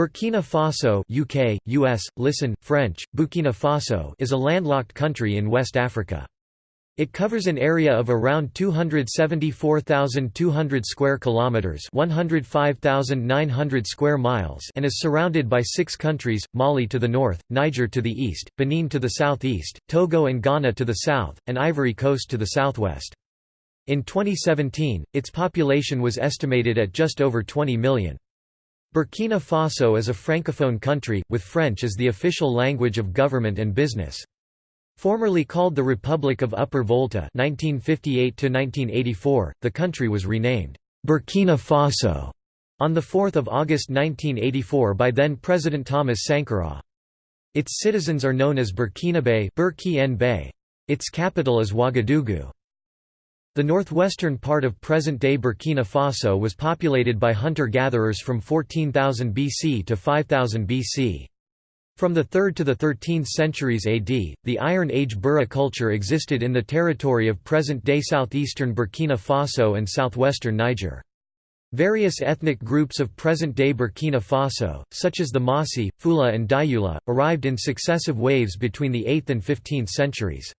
Burkina Faso UK, US, listen, French, Burkina Faso is a landlocked country in West Africa. It covers an area of around 274,200 square kilometers, 105,900 square miles, and is surrounded by 6 countries: Mali to the north, Niger to the east, Benin to the southeast, Togo and Ghana to the south, and Ivory Coast to the southwest. In 2017, its population was estimated at just over 20 million. Burkina Faso is a francophone country, with French as the official language of government and business. Formerly called the Republic of Upper Volta 1958 the country was renamed Burkina Faso on 4 August 1984 by then-President Thomas Sankara. Its citizens are known as Burkinabe Its capital is Ouagadougou. The northwestern part of present-day Burkina Faso was populated by hunter-gatherers from 14,000 BC to 5000 BC. From the 3rd to the 13th centuries AD, the Iron Age Bura culture existed in the territory of present-day southeastern Burkina Faso and southwestern Niger. Various ethnic groups of present-day Burkina Faso, such as the Mossi, Fula and Dioula, arrived in successive waves between the 8th and 15th centuries.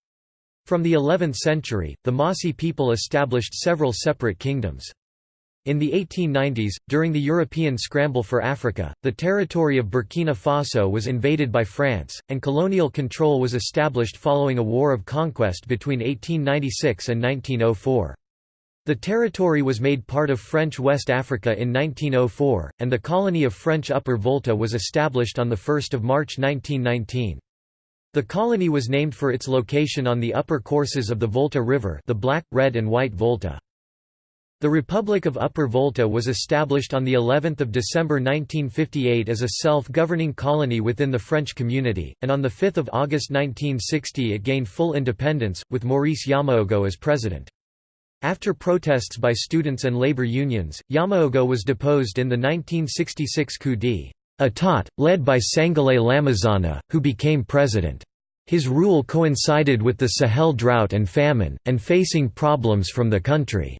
From the 11th century, the Mossi people established several separate kingdoms. In the 1890s, during the European scramble for Africa, the territory of Burkina Faso was invaded by France, and colonial control was established following a war of conquest between 1896 and 1904. The territory was made part of French West Africa in 1904, and the colony of French Upper Volta was established on 1 March 1919. The colony was named for its location on the upper courses of the Volta River the Black, Red and White Volta. The Republic of Upper Volta was established on the 11th of December 1958 as a self-governing colony within the French community, and on the 5th of August 1960 it gained full independence, with Maurice Yaméogo as president. After protests by students and labor unions, Yaméogo was deposed in the 1966 coup d'état. Atat, led by Sangoulé Lamizana, who became president. His rule coincided with the Sahel drought and famine, and facing problems from the country's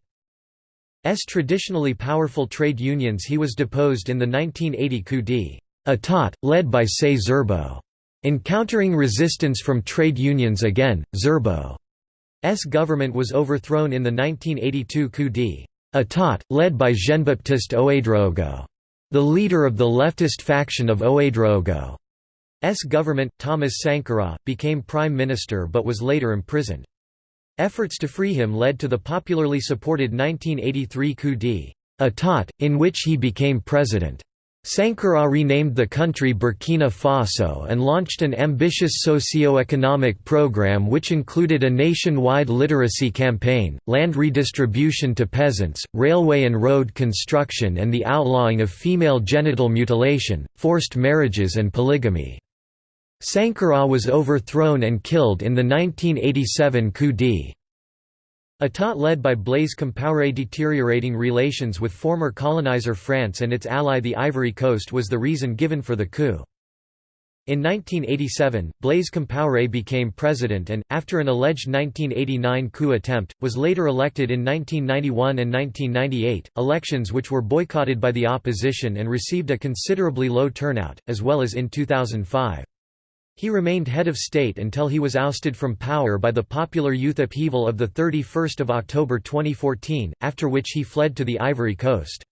traditionally powerful trade unions he was deposed in the 1980 coup d'état, led by Saye Zerbo. Encountering resistance from trade unions again, Zerbo's government was overthrown in the 1982 coup d'état, led by Jean-Baptiste Ouédraogo. The leader of the leftist faction of Ouédraogo's government, Thomas Sankara, became prime minister but was later imprisoned. Efforts to free him led to the popularly supported 1983 coup d'état, in which he became president. Sankara renamed the country Burkina Faso and launched an ambitious socio-economic program which included a nationwide literacy campaign, land redistribution to peasants, railway and road construction and the outlawing of female genital mutilation, forced marriages and polygamy. Sankara was overthrown and killed in the 1987 coup d'état. État led by Blaise Compaoré deteriorating relations with former colonizer France and its ally the Ivory Coast was the reason given for the coup. In 1987, Blaise Compaoré became president and, after an alleged 1989 coup attempt, was later elected in 1991 and 1998, elections which were boycotted by the opposition and received a considerably low turnout, as well as in 2005. He remained head of state until he was ousted from power by the popular youth upheaval of 31 October 2014, after which he fled to the Ivory Coast.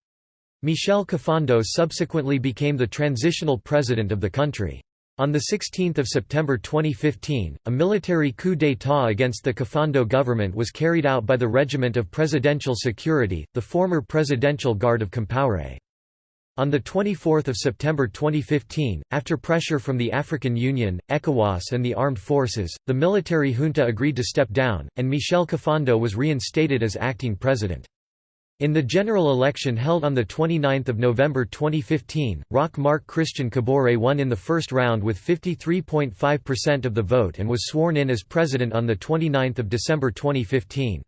Michel Kafando subsequently became the transitional president of the country. On 16 September 2015, a military coup d'état against the Kafando government was carried out by the Regiment of Presidential Security, the former Presidential Guard of Compaoré. On 24 September 2015, after pressure from the African Union, ECOWAS and the armed forces, the military junta agreed to step down, and Michel Kafando was reinstated as acting president. In the general election held on 29 November 2015, Roch Marc Christian Kabore won in the first round with 53.5% of the vote and was sworn in as president on 29 December 2015.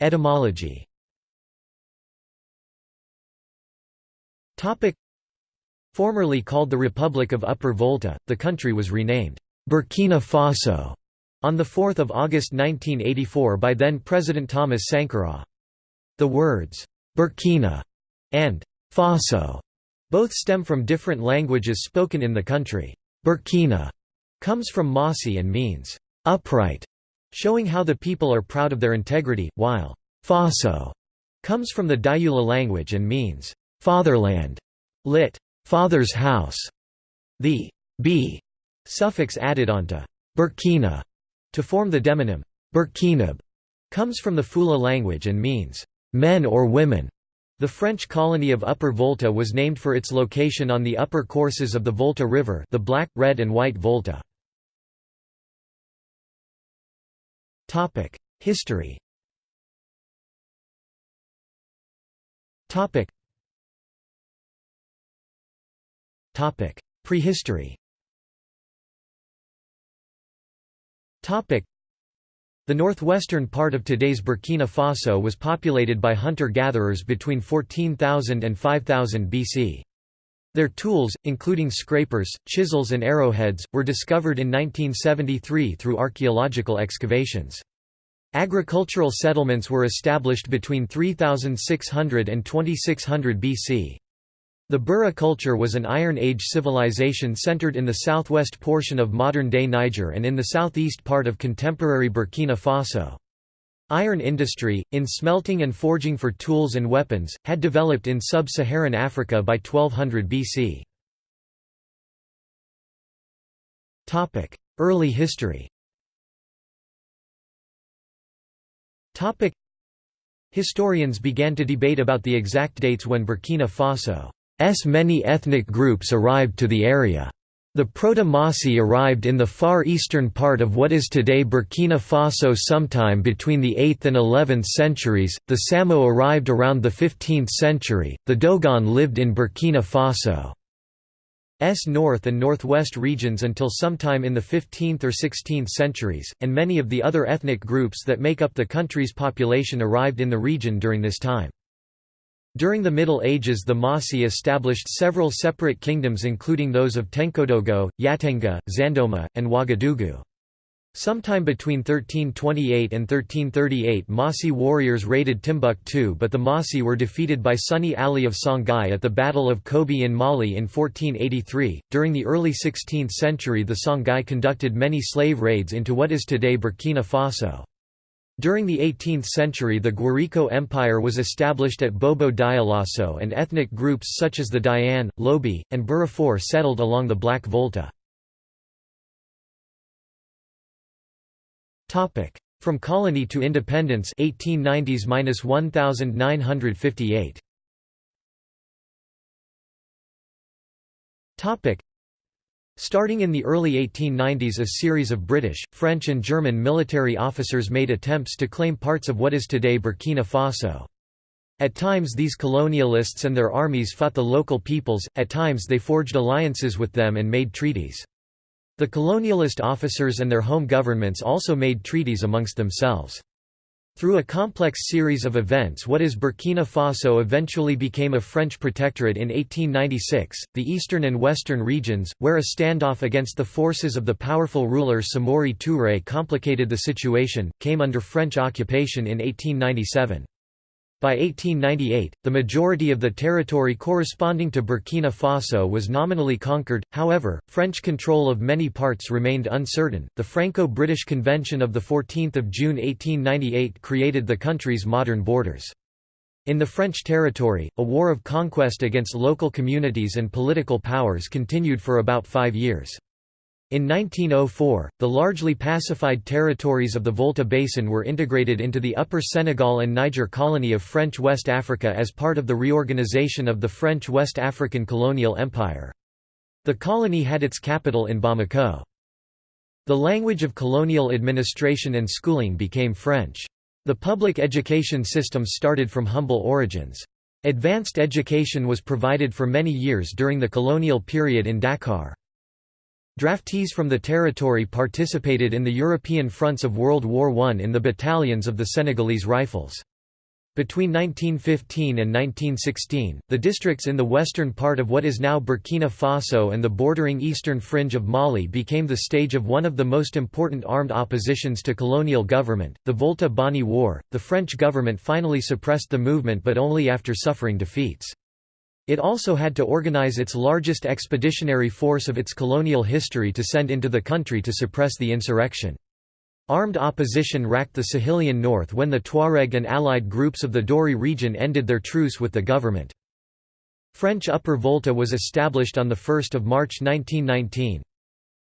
Etymology Formerly called the Republic of Upper Volta, the country was renamed Burkina Faso on 4 August 1984 by then-President Thomas Sankara. The words, Burkina and Faso both stem from different languages spoken in the country. Burkina comes from Mossi and means upright, showing how the people are proud of their integrity, while Faso comes from the Dioula language and means fatherland, lit. father's house. The b suffix added onto Burkina to form the demonym Burkinab comes from the Fula language and means men or women. The French colony of Upper Volta was named for its location on the upper courses of the Volta River the Black, Red and White Volta. Topic: History Prehistory Topic: the northwestern part of today's Burkina Faso was populated by hunter-gatherers between 14,000 and 5000 BC. Their tools, including scrapers, chisels and arrowheads, were discovered in 1973 through archaeological excavations. Agricultural settlements were established between 3600 and 2600 BC. The Bura culture was an Iron Age civilization centered in the southwest portion of modern-day Niger and in the southeast part of contemporary Burkina Faso. Iron industry, in smelting and forging for tools and weapons, had developed in sub-Saharan Africa by 1200 BC. Early history Historians began to debate about the exact dates when Burkina Faso many ethnic groups arrived to the area. The Proto-Mossi arrived in the far eastern part of what is today Burkina Faso sometime between the 8th and 11th centuries, the Samo arrived around the 15th century, the Dogon lived in Burkina Faso. S north and northwest regions until sometime in the 15th or 16th centuries, and many of the other ethnic groups that make up the country's population arrived in the region during this time. During the Middle Ages the Mossi established several separate kingdoms including those of Tenkodogo, Yatenga, Zandoma, and Ouagadougou. Sometime between 1328 and 1338 Mossi warriors raided Timbuktu but the Mossi were defeated by Sunni Ali of Songhai at the Battle of Kobi in Mali in 1483. During the early 16th century the Songhai conducted many slave raids into what is today Burkina Faso. During the 18th century the Gwiriko Empire was established at Bobo Dioulasso and ethnic groups such as the Dyan, Lobi, and Birifor settled along the Black Volta. From colony to independence 1890s-1958 Starting in the early 1890s a series of British, French and German military officers made attempts to claim parts of what is today Burkina Faso. At times these colonialists and their armies fought the local peoples, at times they forged alliances with them and made treaties. The colonialist officers and their home governments also made treaties amongst themselves. Through a complex series of events what is Burkina Faso eventually became a French protectorate in 1896, the eastern and western regions, where a standoff against the forces of the powerful ruler Samori Touré complicated the situation, came under French occupation in 1897. By 1898, the majority of the territory corresponding to Burkina Faso was nominally conquered, however, French control of many parts remained uncertain. The Franco British Convention of 14 June 1898 created the country's modern borders. In the French territory, a war of conquest against local communities and political powers continued for about five years. In 1904, the largely pacified territories of the Volta Basin were integrated into the Upper Senegal and Niger colony of French West Africa as part of the reorganization of the French West African colonial empire. The colony had its capital in Bamako. The language of colonial administration and schooling became French. The public education system started from humble origins. Advanced education was provided for many years during the colonial period in Dakar. Draftees from the territory participated in the European fronts of World War I in the battalions of the Senegalese Rifles. Between 1915 and 1916, the districts in the western part of what is now Burkina Faso and the bordering eastern fringe of Mali became the stage of one of the most important armed oppositions to colonial government, the Volta Bani War. The French government finally suppressed the movement but only after suffering defeats. It also had to organize its largest expeditionary force of its colonial history to send into the country to suppress the insurrection. Armed opposition racked the Sahelian north when the Tuareg and allied groups of the Dori region ended their truce with the government. French Upper Volta was established on 1 March 1919.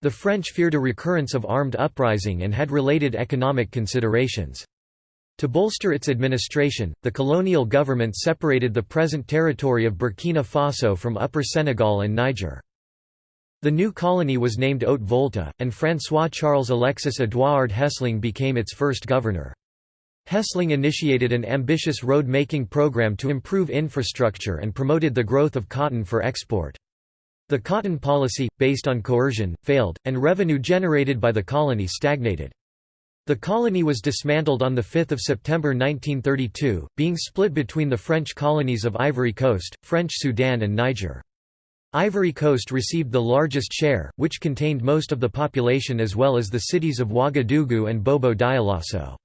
The French feared a recurrence of armed uprising and had related economic considerations. To bolster its administration, the colonial government separated the present territory of Burkina Faso from Upper Senegal and Niger. The new colony was named Haute Volta, and François-Charles Alexis Édouard Hessling became its first governor. Hessling initiated an ambitious road-making program to improve infrastructure and promoted the growth of cotton for export. The cotton policy, based on coercion, failed, and revenue generated by the colony stagnated. The colony was dismantled on 5 September 1932, being split between the French colonies of Ivory Coast, French Sudan and Niger. Ivory Coast received the largest share, which contained most of the population as well as the cities of Ouagadougou and Bobo Dioulasso.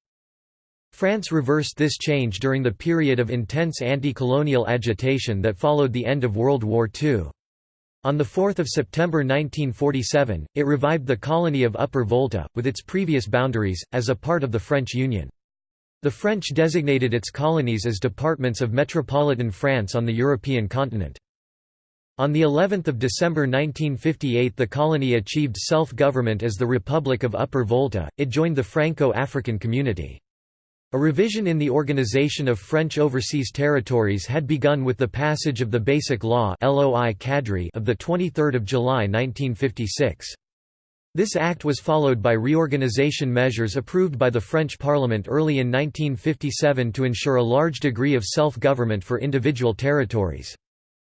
France reversed this change during the period of intense anti-colonial agitation that followed the end of World War II. On 4 September 1947, it revived the colony of Upper Volta, with its previous boundaries, as a part of the French Union. The French designated its colonies as departments of metropolitan France on the European continent. On the 11th of December 1958 the colony achieved self-government as the Republic of Upper Volta, it joined the Franco-African Community. A revision in the organization of French overseas territories had begun with the passage of the Basic Law of 23 July 1956. This act was followed by reorganization measures approved by the French Parliament early in 1957 to ensure a large degree of self-government for individual territories.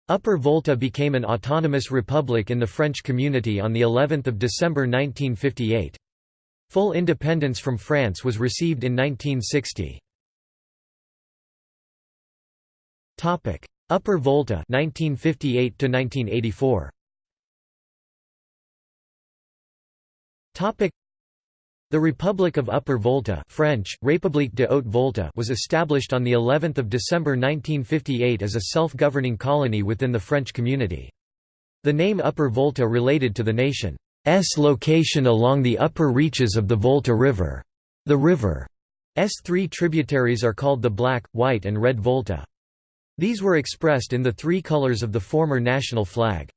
Upper Volta became an autonomous republic in the French community on of December 1958. Full independence from France was received in 1960. Topic: Upper Volta 1958 to 1984. Topic: The Republic of Upper Volta French, République de Haute Volta was established on the 11th of December 1958 as a self-governing colony within the French community. The name Upper Volta related to the nation location along the upper reaches of the Volta River. The river's three tributaries are called the Black, White and Red Volta. These were expressed in the three colors of the former national flag.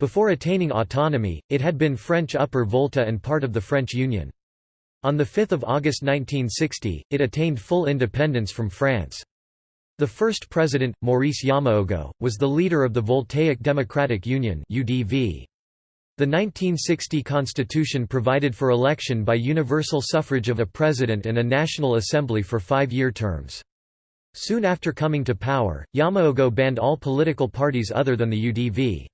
Before attaining autonomy, it had been French Upper Volta and part of the French Union. On 5 August 1960, it attained full independence from France. The first president, Maurice Yaméogo, was the leader of the Voltaic Democratic Union UDV. The 1960 constitution provided for election by universal suffrage of a president and a national assembly for five-year terms. Soon after coming to power, Yaméogo banned all political parties other than the UDV.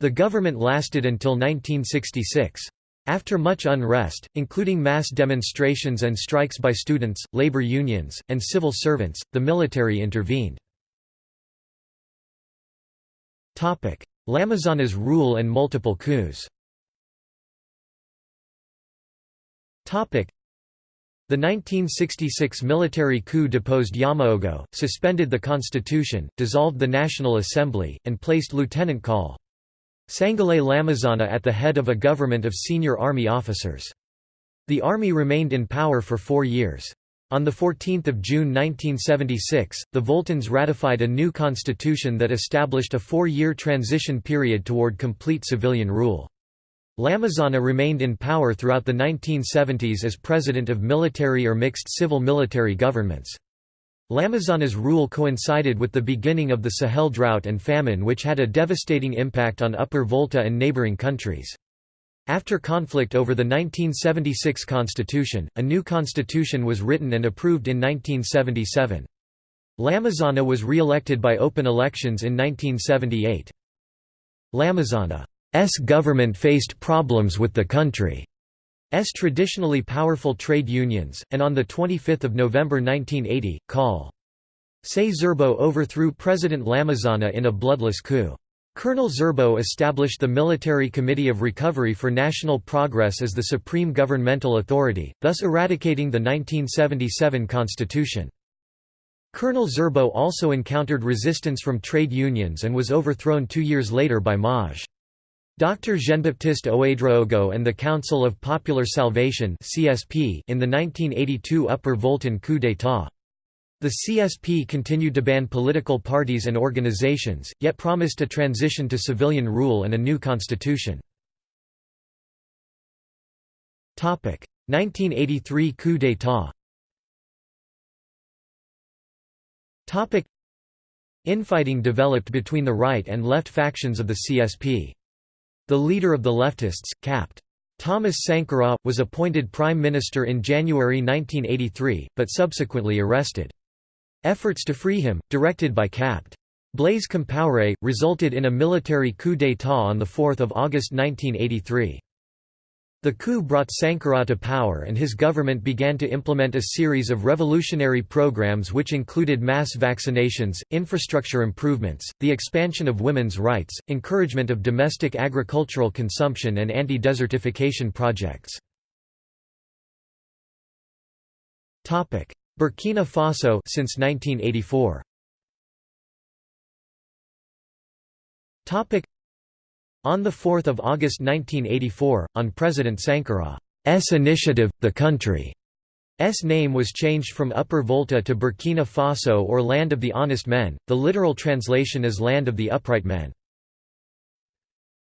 The government lasted until 1966. After much unrest, including mass demonstrations and strikes by students, labor unions, and civil servants, the military intervened. Lamizana's rule and multiple coups the 1966 military coup deposed Yaméogo, suspended the constitution, dissolved the National Assembly, and placed Lieutenant Col. Sangoulé Lamizana at the head of a government of senior army officers. The army remained in power for four years. On 14 June 1976, the Voltans ratified a new constitution that established a four-year transition period toward complete civilian rule. Lamizana remained in power throughout the 1970s as president of military or mixed civil-military governments. Lamizana's rule coincided with the beginning of the Sahel drought and famine which had a devastating impact on Upper Volta and neighboring countries. After conflict over the 1976 constitution, a new constitution was written and approved in 1977. Lamizana was re-elected by open elections in 1978. Lamizana's government faced problems with the country's traditionally powerful trade unions, and on 25 November 1980, Col. Saye Zerbo overthrew President Lamizana in a bloodless coup. Colonel Zerbo established the Military Committee of Recovery for National Progress as the supreme governmental authority, thus eradicating the 1977 constitution. Colonel Zerbo also encountered resistance from trade unions and was overthrown two years later by Maj. Dr. Jean-Baptiste Ouédraogo and the Council of Popular Salvation in the 1982 Upper Voltan coup d'état. The CSP continued to ban political parties and organizations, yet promised a transition to civilian rule and a new constitution. 1983 coup d'état Infighting developed between the right and left factions of the CSP. The leader of the leftists, Capt. Thomas Sankara, was appointed prime minister in January 1983, but subsequently arrested. Efforts to free him, directed by Capt. Blaise Compaoré, resulted in a military coup d'état on 4 August 1983. The coup brought Sankara to power and his government began to implement a series of revolutionary programs which included mass vaccinations, infrastructure improvements, the expansion of women's rights, encouragement of domestic agricultural consumption and anti-desertification projects. Burkina Faso since 1984. On 4 August 1984, on President Sankara's initiative, the country's name was changed from Upper Volta to Burkina Faso or Land of the Honest Men, the literal translation is Land of the Upright Men.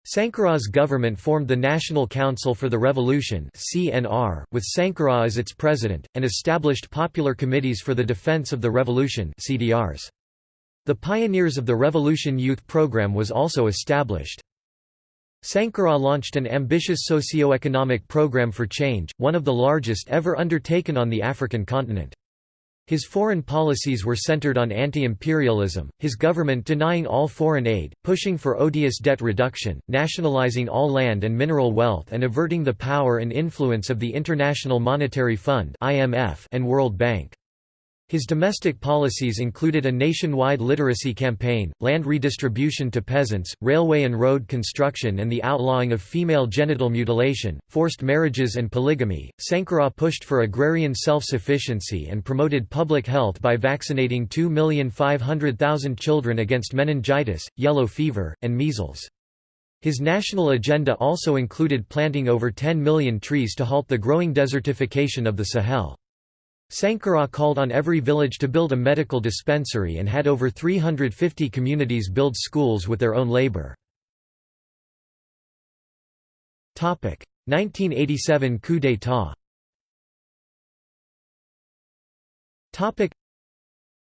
Sankara's government formed the National Council for the Revolution (CNR), with Sankara as its president, and established popular committees for the defense of the revolution (CDRs). The Pioneers of the Revolution Youth Program was also established. Sankara launched an ambitious socio-economic program for change, one of the largest ever undertaken on the African continent. His foreign policies were centered on anti-imperialism, his government denying all foreign aid, pushing for odious debt reduction, nationalizing all land and mineral wealth and averting the power and influence of the International Monetary Fund and World Bank. His domestic policies included a nationwide literacy campaign, land redistribution to peasants, railway and road construction, and the outlawing of female genital mutilation, forced marriages, and polygamy. Sankara pushed for agrarian self sufficiency and promoted public health by vaccinating 2,500,000 children against meningitis, yellow fever, and measles. His national agenda also included planting over 10 million trees to halt the growing desertification of the Sahel. Sankara called on every village to build a medical dispensary and had over 350 communities build schools with their own labor. 1987 coup d'état.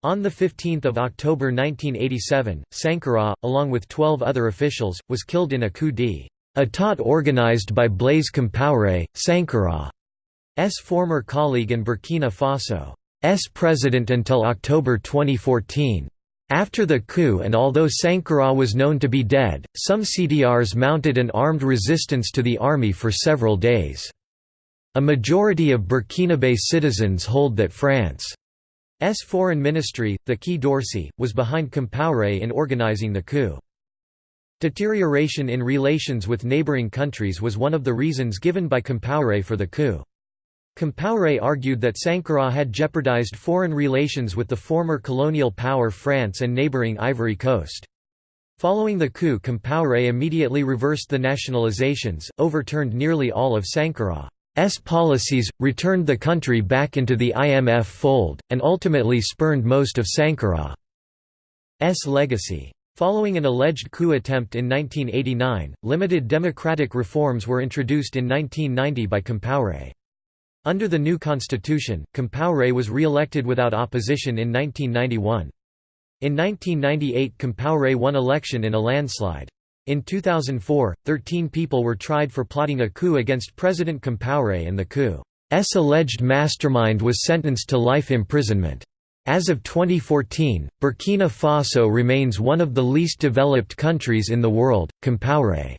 On 15 October 1987, Sankara, along with 12 other officials, was killed in a coup d'état. Organized by Blaise Compaoré, Sankara former colleague and Burkina Faso's president until October 2014. After the coup and although Sankara was known to be dead, some CDRs mounted an armed resistance to the army for several days. A majority of Burkinabe citizens hold that France's foreign ministry, the Quai d'Orsay, was behind Compaoré in organizing the coup. Deterioration in relations with neighboring countries was one of the reasons given by Compaoré for the coup. Compaoré argued that Sankara had jeopardized foreign relations with the former colonial power France and neighboring Ivory Coast. Following the coup Compaoré immediately reversed the nationalizations, overturned nearly all of Sankara's policies, returned the country back into the IMF fold, and ultimately spurned most of Sankara's legacy. Following an alleged coup attempt in 1989, limited democratic reforms were introduced in 1990 by Compaoré. Under the new constitution, Compaoré was re-elected without opposition in 1991. In 1998 Compaoré won election in a landslide. In 2004, 13 people were tried for plotting a coup against President Compaoré and the coup's alleged mastermind was sentenced to life imprisonment. As of 2014, Burkina Faso remains one of the least developed countries in the world. Compaoré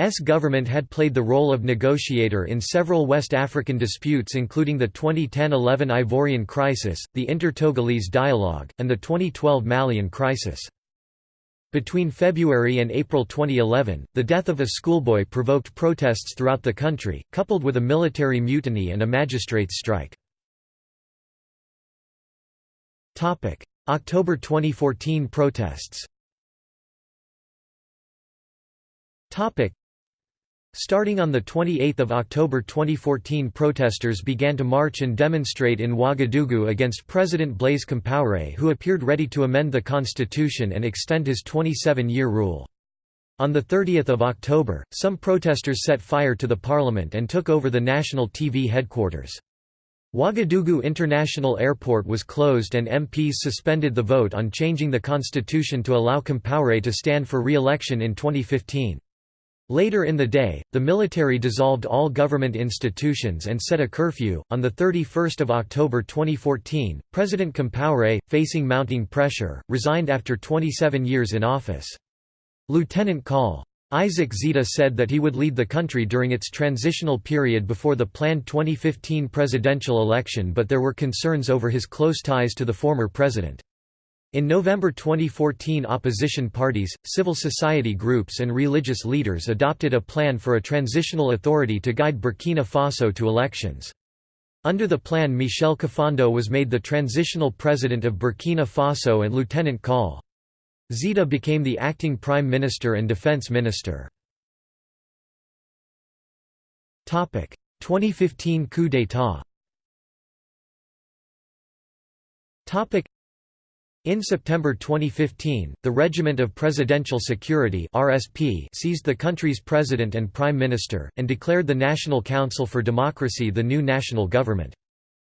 S government had played the role of negotiator in several West African disputes including the 2010–11 Ivorian crisis, the Inter-Togolese dialogue, and the 2012 Malian crisis. Between February and April 2011, the death of a schoolboy provoked protests throughout the country, coupled with a military mutiny and a magistrates' strike. October 2014 protests Starting on 28 October 2014 protesters began to march and demonstrate in Ouagadougou against President Blaise Compaoré who appeared ready to amend the constitution and extend his 27-year rule. On 30 October, some protesters set fire to the parliament and took over the national TV headquarters. Ouagadougou International Airport was closed and MPs suspended the vote on changing the constitution to allow Compaoré to stand for re-election in 2015. Later in the day, the military dissolved all government institutions and set a curfew. On the 31st of October 2014, President Compaoré, facing mounting pressure, resigned after 27 years in office. Lieutenant Col. Isaac Zida said that he would lead the country during its transitional period before the planned 2015 presidential election but there were concerns over his close ties to the former president. In November 2014 opposition parties, civil society groups and religious leaders adopted a plan for a transitional authority to guide Burkina Faso to elections. Under the plan Michel Kafando was made the transitional president of Burkina Faso and Lieutenant Col. Zida became the acting prime minister and defense minister. 2015 coup d'état in September 2015, the Regiment of Presidential Security (RSP) seized the country's president and prime minister and declared the National Council for Democracy the new national government.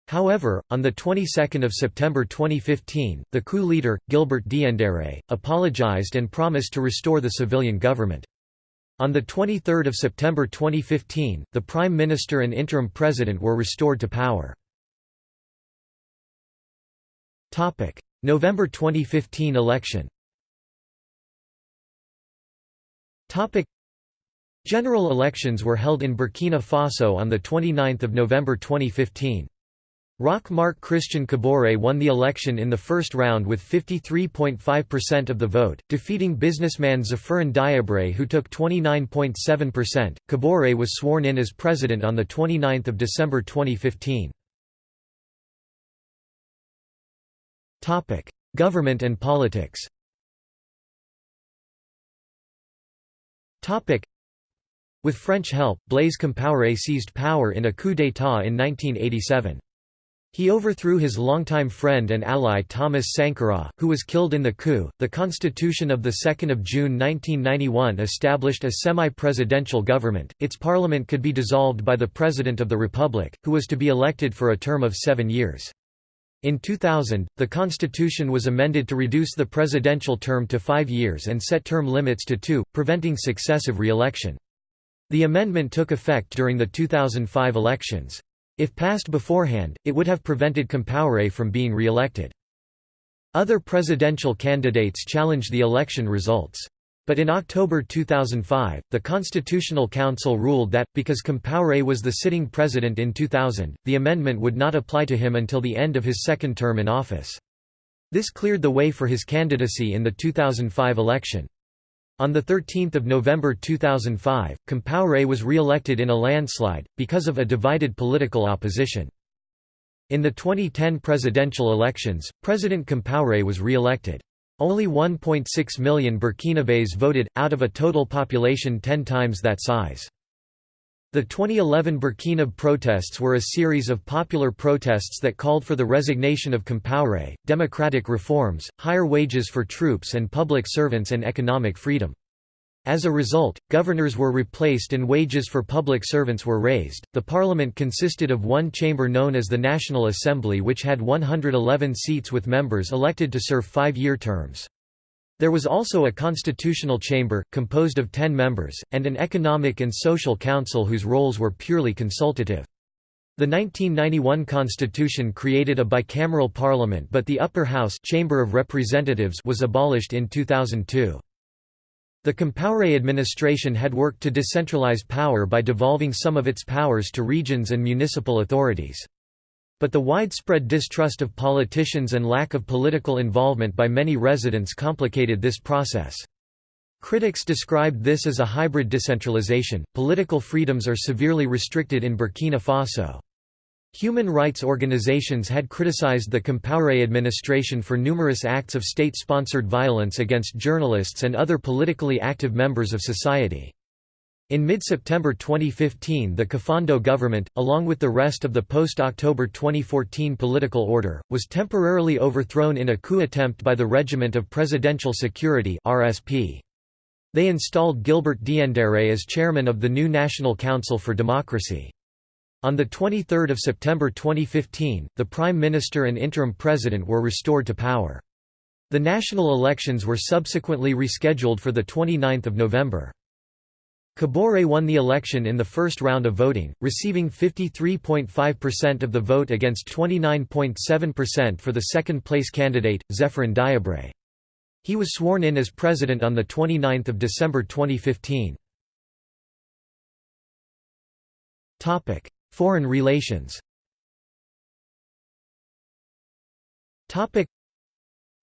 However, on the 22nd of September 2015, the coup leader, Gilbert Diendéré, apologized and promised to restore the civilian government. On 23 September 2015, the Prime Minister and interim president were restored to power. November 2015 election General elections were held in Burkina Faso on 29 November 2015. Roch Marc Christian Kaboré won the election in the first round with 53.5% of the vote, defeating businessman Zéphirin Diabré who took 29.7%. Kaboré was sworn in as president on 29 December 2015. Topic: Government and politics. Topic: With French help, Blaise Compaoré seized power in a coup d'état in 1987. He overthrew his longtime friend and ally Thomas Sankara, who was killed in the coup. The Constitution of 2 June 1991 established a semi-presidential government. Its parliament could be dissolved by the President of the Republic, who was to be elected for a term of seven years. In 2000, the constitution was amended to reduce the presidential term to five years and set term limits to two, preventing successive re-election. The amendment took effect during the 2005 elections. If passed beforehand, it would have prevented Compaoré from being re-elected. Other presidential candidates challenged the election results. But in October 2005, the Constitutional Council ruled that, because Compaoré was the sitting president in 2000, the amendment would not apply to him until the end of his second term in office. This cleared the way for his candidacy in the 2005 election. On 13 November 2005, Compaoré was re-elected in a landslide, because of a divided political opposition. In the 2010 presidential elections, President Compaoré was re-elected. Only 1.6 million Burkinabés voted, out of a total population 10 times that size. The 2011 Burkina protests were a series of popular protests that called for the resignation of Compaoré, democratic reforms, higher wages for troops and public servants and economic freedom. As a result, governors were replaced and wages for public servants were raised. The parliament consisted of one chamber known as the National Assembly, which had 111 seats with members elected to serve five year terms. There was also a constitutional chamber, composed of ten members, and an economic and social council whose roles were purely consultative. The 1991 constitution created a bicameral parliament but the upper house chamber of representatives was abolished in 2002. The Compaoré administration had worked to decentralize power by devolving some of its powers to regions and municipal authorities. But the widespread distrust of politicians and lack of political involvement by many residents complicated this process. Critics described this as a hybrid decentralization. Political freedoms are severely restricted in Burkina Faso. Human rights organizations had criticized the Compaoré administration for numerous acts of state-sponsored violence against journalists and other politically active members of society. In mid-September 2015 the Kafando government, along with the rest of the post-October 2014 political order, was temporarily overthrown in a coup attempt by the Regiment of Presidential Security RSP. They installed Gilbert Diendéré as chairman of the new National Council for Democracy. On 23 September 2015, the Prime Minister and interim President were restored to power. The national elections were subsequently rescheduled for 29 November. Kaboré won the election in the first round of voting, receiving 53.5% of the vote against 29.7% for the second-place candidate, Zéphirin Diabré. He was sworn in as president on 29 December 2015. Foreign relations.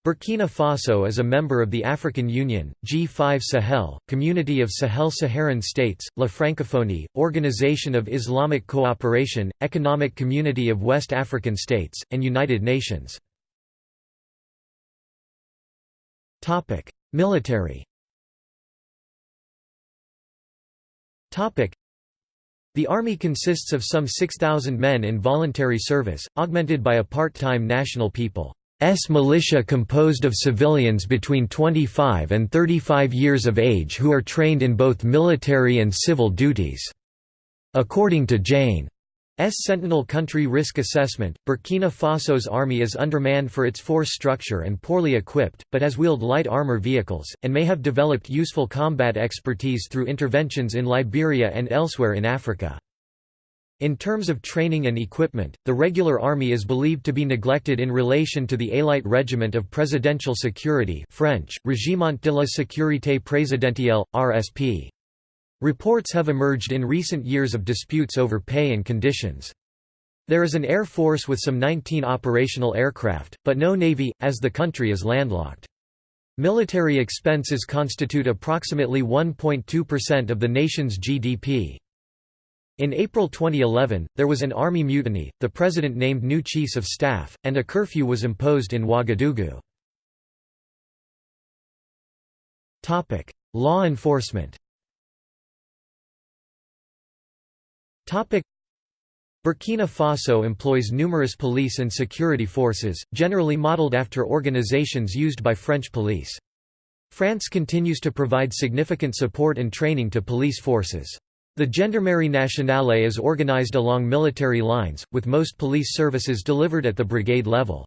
Burkina Faso is a member of the African Union, G5 Sahel, Community of Sahel-Saharan States, La Francophonie, Organization of Islamic Cooperation, Economic Community of West African States, and United Nations. Military the Army consists of some 6,000 men in voluntary service, augmented by a part-time National People's militia composed of civilians between 25 and 35 years of age who are trained in both military and civil duties. According to Jane. Sentinel Country Risk Assessment, Burkina Faso's army is undermanned for its force structure and poorly equipped, but has wheeled light armor vehicles, and may have developed useful combat expertise through interventions in Liberia and elsewhere in Africa. In terms of training and equipment, the regular army is believed to be neglected in relation to the Élite Regiment of Presidential Security French, Régiment de la Sécurité Présidentielle, RSP. Reports have emerged in recent years of disputes over pay and conditions. There is an air force with some 19 operational aircraft, but no navy, as the country is landlocked. Military expenses constitute approximately 1.2% of the nation's GDP. In April 2011, there was an army mutiny, the president named new chiefs of staff, and a curfew was imposed in Ouagadougou. Law enforcement Burkina Faso employs numerous police and security forces, generally modeled after organizations used by French police. France continues to provide significant support and training to police forces. The Gendarmerie Nationale is organized along military lines, with most police services delivered at the brigade level.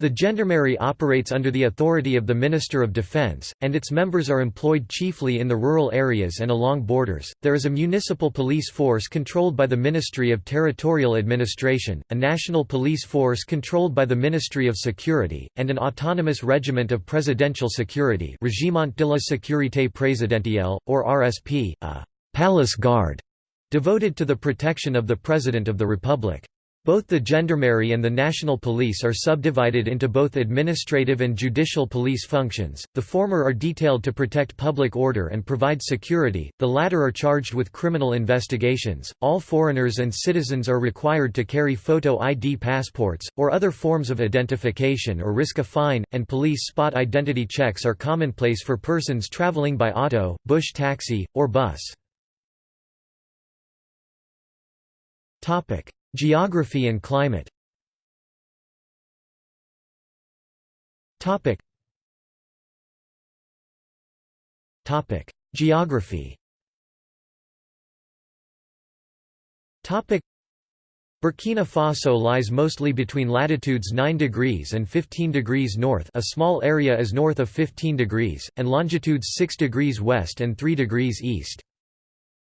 The gendarmerie operates under the authority of the Minister of Defense, and its members are employed chiefly in the rural areas and along borders. There is a municipal police force controlled by the Ministry of Territorial Administration, a national police force controlled by the Ministry of Security, and an autonomous regiment of presidential security, Régiment de la Sécurité Présidentielle, or RSP, a palace guard devoted to the protection of the President of the Republic. Both the Gendarmerie and the National Police are subdivided into both administrative and judicial police functions, the former are detailed to protect public order and provide security, the latter are charged with criminal investigations. All foreigners and citizens are required to carry photo ID passports, or other forms of identification or risk a fine, and police spot identity checks are commonplace for persons traveling by auto, bush taxi, or bus. Geography and climate. Topic. Topic. Geography. Topic. Burkina Faso lies mostly between latitudes 9 degrees and 15 degrees north a small area is north of 15 degrees, and longitudes 6 degrees west and 3 degrees east.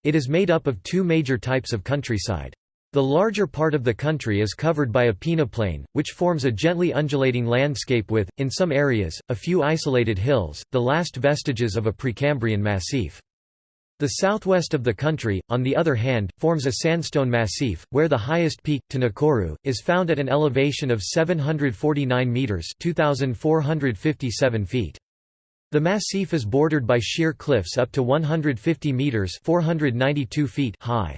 It is made up of two major types of countryside. The larger part of the country is covered by a peneplain, which forms a gently undulating landscape with, in some areas, a few isolated hills, the last vestiges of a Precambrian massif. The southwest of the country, on the other hand, forms a sandstone massif, where the highest peak, Ténakourou, is found at an elevation of 749 metres 2,457 feet. The massif is bordered by sheer cliffs up to 150 metres 492 feet high.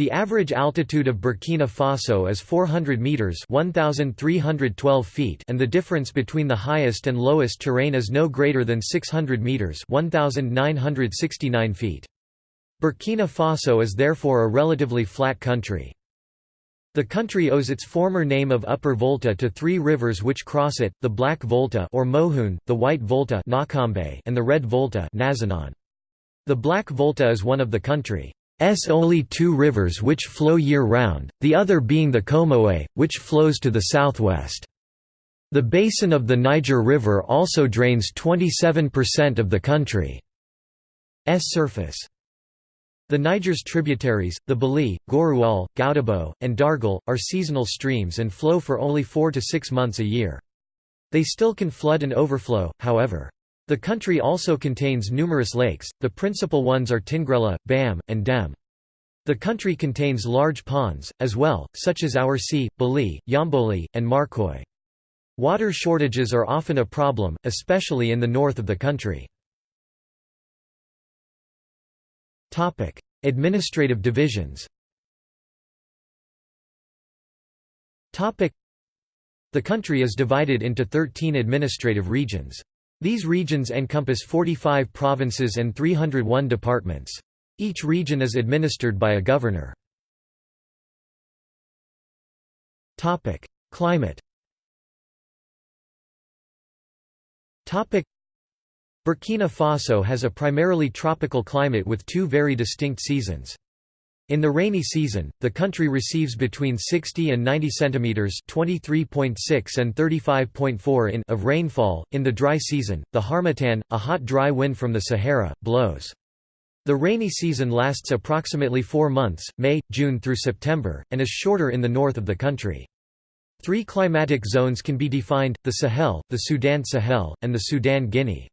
The average altitude of Burkina Faso is 400 meters (1312 feet) and the difference between the highest and lowest terrain is no greater than 600 meters (1969 feet). Burkina Faso is therefore a relatively flat country. The country owes its former name of Upper Volta to three rivers which cross it, the Black Volta or Mohun, the White Volta and the Red Volta The Black Volta is one of the country only two rivers which flow year-round, the other being the Comoé, which flows to the southwest. The basin of the Niger River also drains 27% of the country's surface. The Niger's tributaries, the Béli, Gorouol, Goudébo, and Dargol, are seasonal streams and flow for only four to six months a year. They still can flood and overflow, however. The country also contains numerous lakes, the principal ones are Tingrela, Bam, and Dem. The country contains large ponds, as well, such as Oursi, Béli, Yomboli, and Markoye. Water shortages are often a problem, especially in the north of the country. Administrative divisions The country is divided into 13 administrative regions. These regions encompass 45 provinces and 301 departments. Each region is administered by a governor. Climate Burkina Faso has a primarily tropical climate with two very distinct seasons. In the rainy season, the country receives between 60 and 90 centimeters (23.6 and 35.4 in) of rainfall. In the dry season, the harmattan, a hot dry wind from the Sahara, blows. The rainy season lasts approximately 4 months, May, June through September, and is shorter in the north of the country. Three climatic zones can be defined, the Sahel, the Sudan Sahel, and the Sudan Guinea.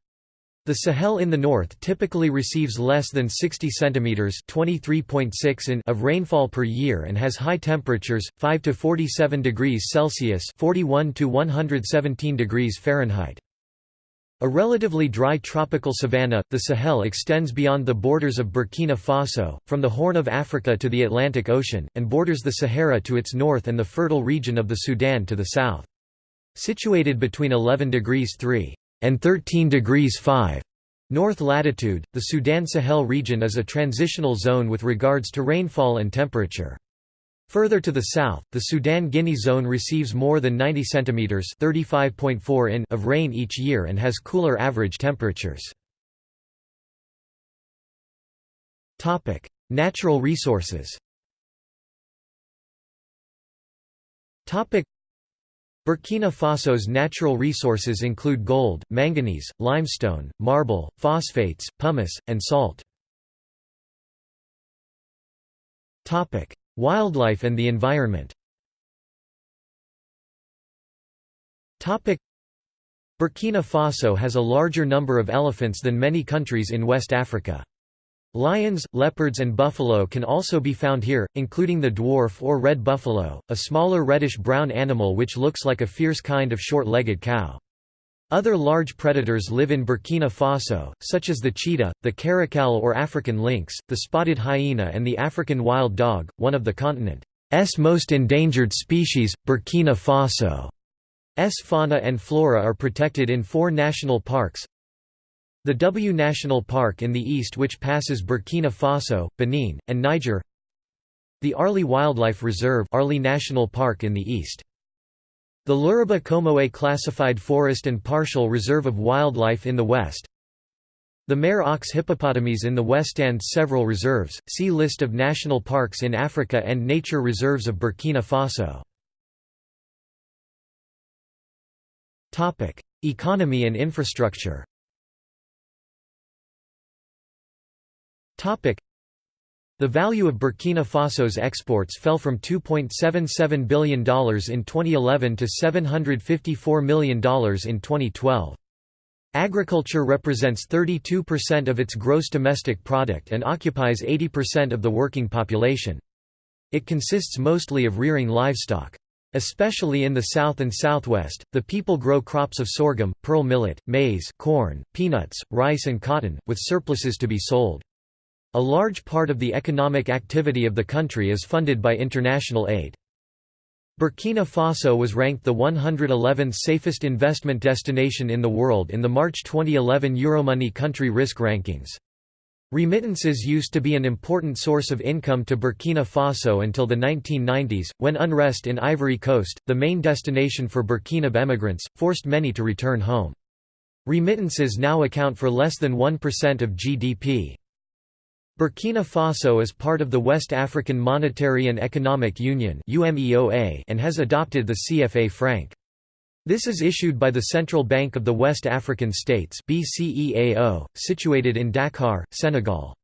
The Sahel in the north typically receives less than 60 cm (23.6 in) of rainfall per year and has high temperatures, 5 to 47 degrees Celsius (41 to 117 degrees Fahrenheit). A relatively dry tropical savanna, the Sahel extends beyond the borders of Burkina Faso, from the Horn of Africa to the Atlantic Ocean, and borders the Sahara to its north and the fertile region of the Sudan to the south. Situated between 11 degrees 3 and 13 degrees 5 north latitude, the Sudan-Sahel region is a transitional zone with regards to rainfall and temperature. Further to the south, the Sudan-Guinea zone receives more than 90 cm (35.4 in) of rain each year and has cooler average temperatures. Topic: Natural resources. Topic: Burkina Faso's natural resources include gold, manganese, limestone, marble, phosphates, pumice, and salt. Wildlife and the environment Burkina Faso has a larger number of elephants than many countries in West Africa. Lions, leopards and buffalo can also be found here, including the dwarf or red buffalo, a smaller reddish-brown animal which looks like a fierce kind of short-legged cow. Other large predators live in Burkina Faso, such as the cheetah, the caracal or African lynx, the spotted hyena and the African wild dog, one of the continent's most endangered species, Burkina Faso's fauna and flora are protected in four national parks, the W National Park in the east which passes Burkina Faso, Benin, and Niger The Arli Wildlife Reserve Arli National Park in the east. The Léraba Comoé Classified Forest and Partial Reserve of Wildlife in the west the Mare aux hippopotames in the west and several reserves, see List of national parks in Africa and nature reserves of Burkina Faso. Economy and infrastructure The value of Burkina Faso's exports fell from $2.77 billion in 2011 to $754 million in 2012. Agriculture represents 32% of its gross domestic product and occupies 80% of the working population. It consists mostly of rearing livestock. Especially in the south and southwest, the people grow crops of sorghum, pearl millet, maize corn, peanuts, rice and cotton, with surpluses to be sold. A large part of the economic activity of the country is funded by international aid. Burkina Faso was ranked the 111th safest investment destination in the world in the March 2011 Euromoney country risk rankings. Remittances used to be an important source of income to Burkina Faso until the 1990s, when unrest in Ivory Coast, the main destination for Burkina emigrants, forced many to return home. Remittances now account for less than 1% of GDP. Burkina Faso is part of the West African Monetary and Economic Union and has adopted the CFA franc. This is issued by the Central Bank of the West African States situated in Dakar, Senegal.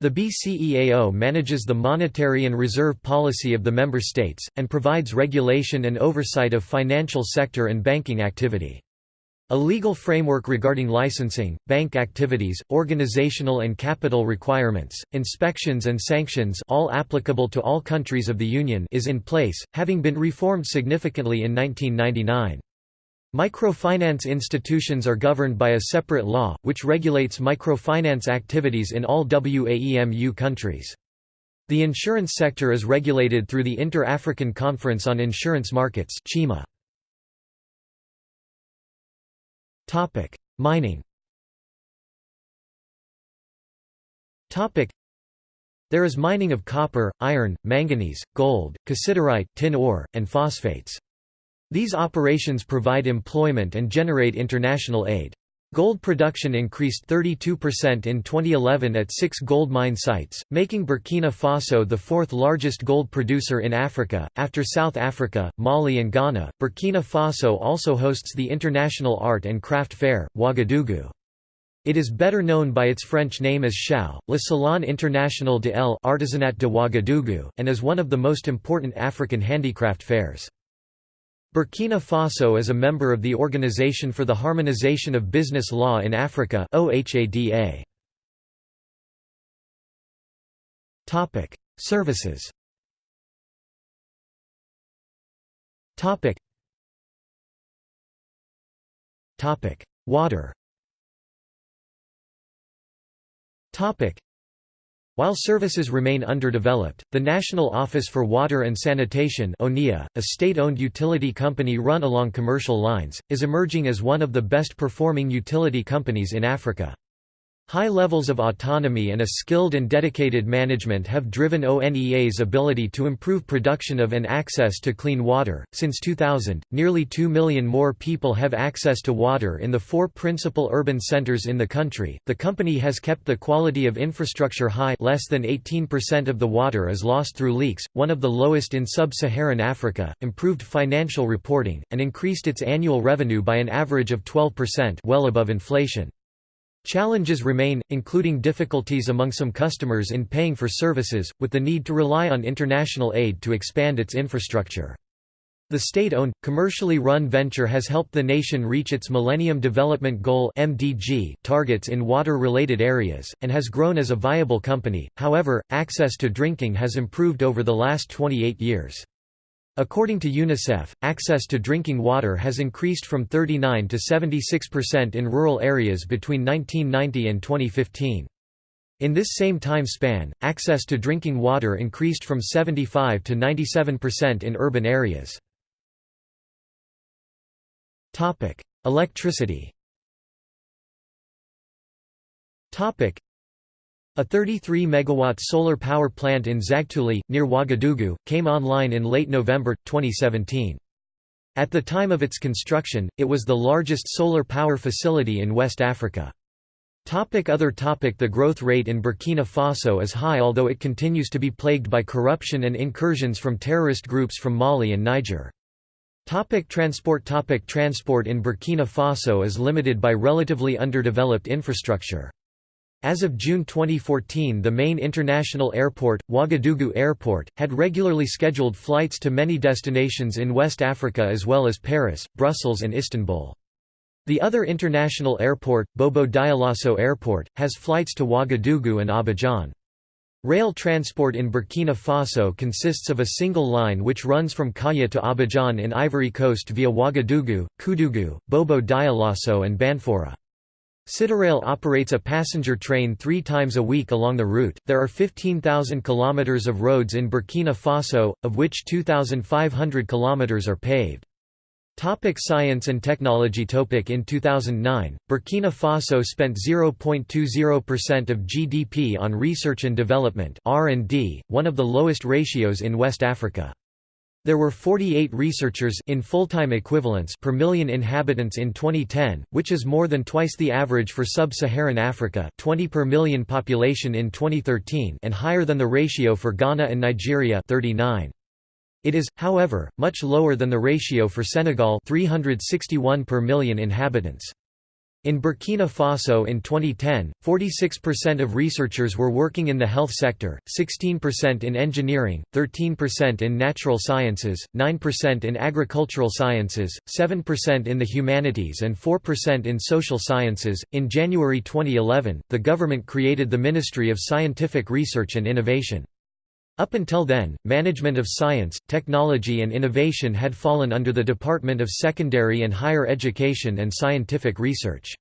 The BCEAO manages the monetary and reserve policy of the member states, and provides regulation and oversight of financial sector and banking activity. A legal framework regarding licensing, bank activities, organizational and capital requirements, inspections and sanctions all applicable to all countries of the Union is in place, having been reformed significantly in 1999. Microfinance institutions are governed by a separate law, which regulates microfinance activities in all WAEMU countries. The insurance sector is regulated through the Inter-African Conference on Insurance Markets Mining Topic: There is mining of copper, iron, manganese, gold, cassiterite, tin ore, and phosphates. These operations provide employment and generate international aid. Gold production increased 32% in 2011 at six gold mine sites, making Burkina Faso the fourth largest gold producer in Africa. After South Africa, Mali, and Ghana, Burkina Faso also hosts the International Art and Craft Fair, Ouagadougou. It is better known by its French name as SIAO, Le Salon International de l'Artisanat de Ouagadougou, and is one of the most important African handicraft fairs. Burkina Faso is a member of the Organization for the Harmonization of Business Law in Africa OHADA. Topic: Services. Topic. Topic: Water. Topic: while services remain underdeveloped, the National Office for Water and Sanitation a state-owned utility company run along commercial lines, is emerging as one of the best performing utility companies in Africa. High levels of autonomy and a skilled and dedicated management have driven ONEA's ability to improve production of and access to clean water. Since 2000, nearly 2 million more people have access to water in the four principal urban centers in the country. The company has kept the quality of infrastructure high, less than 18% of the water is lost through leaks, one of the lowest in sub-Saharan Africa, improved financial reporting, and increased its annual revenue by an average of 12%, well above inflation. Challenges remain, including difficulties among some customers in paying for services, with the need to rely on international aid to expand its infrastructure. The state-owned, commercially run venture has helped the nation reach its Millennium Development Goal (MDG) targets in water-related areas and has grown as a viable company. However, access to drinking has improved over the last 28 years. According to UNICEF, access to drinking water has increased from 39 to 76% in rural areas between 1990 and 2015. In this same time span, access to drinking water increased from 75 to 97% in urban areas. Electricity a 33 megawatt solar power plant in Zagtouli, near Ouagadougou, came online in late November, 2017. At the time of its construction, it was the largest solar power facility in West Africa. Topic other topic The growth rate in Burkina Faso is high although it continues to be plagued by corruption and incursions from terrorist groups from Mali and Niger. Topic transport Topic Transport in Burkina Faso is limited by relatively underdeveloped infrastructure. As of June 2014 the main international airport, Ouagadougou Airport, had regularly scheduled flights to many destinations in West Africa as well as Paris, Brussels and Istanbul. The other international airport, Bobo Dioulasso Airport, has flights to Ouagadougou and Abidjan. Rail transport in Burkina Faso consists of a single line which runs from Kaya to Abidjan in Ivory Coast via Ouagadougou, Koudougou, Bobo Dioulasso and Banfora. Sitarail operates a passenger train three times a week along the route. There are 15,000 kilometers of roads in Burkina Faso, of which 2,500 kilometers are paved. Topic science and technology Topic In 2009, Burkina Faso spent 0.20% of GDP on research and development R&D, one of the lowest ratios in West Africa. There were 48 researchers in full-time equivalents per million inhabitants in 2010, which is more than twice the average for sub-Saharan Africa 20 per million population in 2013 and higher than the ratio for Ghana and Nigeria 39. It is, however, much lower than the ratio for Senegal 361 per million inhabitants. In Burkina Faso in 2010, 46% of researchers were working in the health sector, 16% in engineering, 13% in natural sciences, 9% in agricultural sciences, 7% in the humanities, and 4% in social sciences. In January 2011, the government created the Ministry of Scientific Research and Innovation. Up until then, management of science, technology and innovation had fallen under the Department of Secondary and Higher Education and Scientific Research.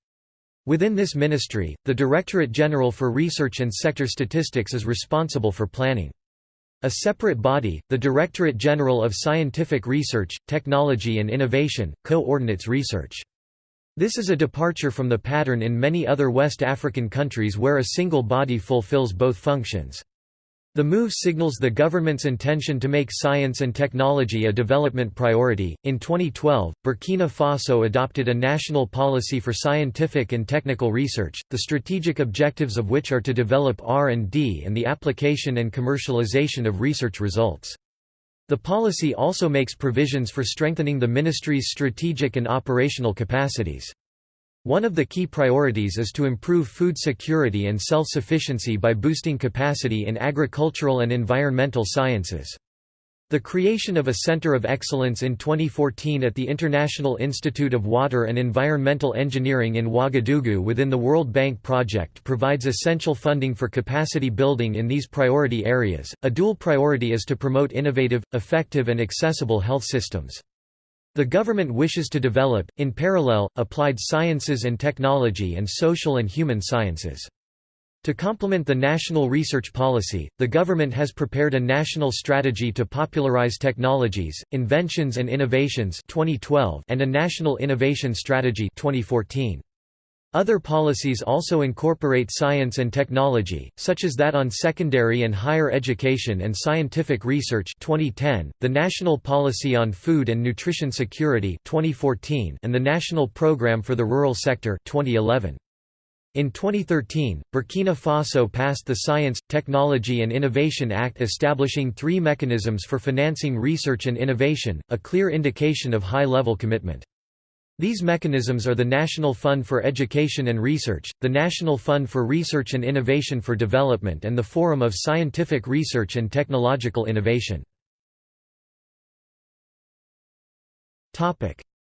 Within this ministry, the Directorate General for Research and Sector Statistics is responsible for planning. A separate body, the Directorate General of Scientific Research, Technology and Innovation, coordinates research. This is a departure from the pattern in many other West African countries where a single body fulfills both functions. The move signals the government's intention to make science and technology a development priority. In 2012, Burkina Faso adopted a national policy for scientific and technical research, the strategic objectives of which are to develop R&D and the application and commercialization of research results. The policy also makes provisions for strengthening the ministry's strategic and operational capacities. One of the key priorities is to improve food security and self-sufficiency by boosting capacity in agricultural and environmental sciences. The creation of a Center of Excellence in 2014 at the International Institute of Water and Environmental Engineering in Ouagadougou within the World Bank project provides essential funding for capacity building in these priority areas. A dual priority is to promote innovative, effective, and accessible health systems. The government wishes to develop, in parallel, applied sciences and technology and social and human sciences. To complement the national research policy, the government has prepared a national strategy to popularize technologies, inventions and innovations 2012 and a national innovation strategy 2014. Other policies also incorporate science and technology, such as that on secondary and higher education and scientific research 2010, the National Policy on Food and Nutrition Security 2014, and the National Programme for the Rural Sector 2011. In 2013, Burkina Faso passed the Science, Technology and Innovation Act establishing three mechanisms for financing research and innovation, a clear indication of high-level commitment. These mechanisms are the National Fund for Education and Research, the National Fund for Research and Innovation for Development and the Forum of Scientific Research and Technological Innovation.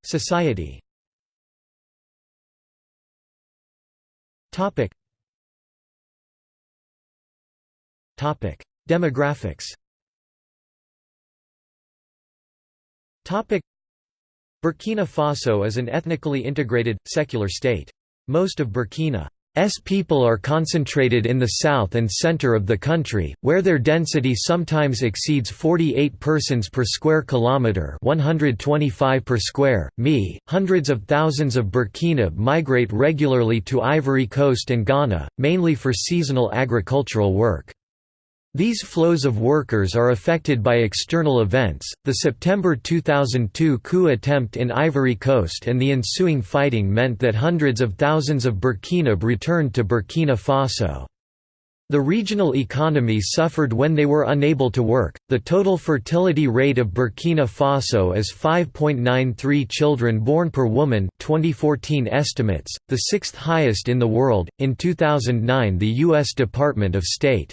Society Demographics Burkina Faso is an ethnically integrated, secular state. Most of Burkina's people are concentrated in the south and center of the country, where their density sometimes exceeds 48 persons per square kilometre 125 per square, mi. Hundreds of thousands of Burkina migrate regularly to Ivory Coast and Ghana, mainly for seasonal agricultural work. These flows of workers are affected by external events, the September 2002 coup attempt in Ivory Coast and the ensuing fighting meant that hundreds of thousands of Burkinabè returned to Burkina Faso. The regional economy suffered when they were unable to work. The total fertility rate of Burkina Faso is 5.93 children born per woman, 2014 estimates, the sixth highest in the world. In 2009, the U.S. Department of State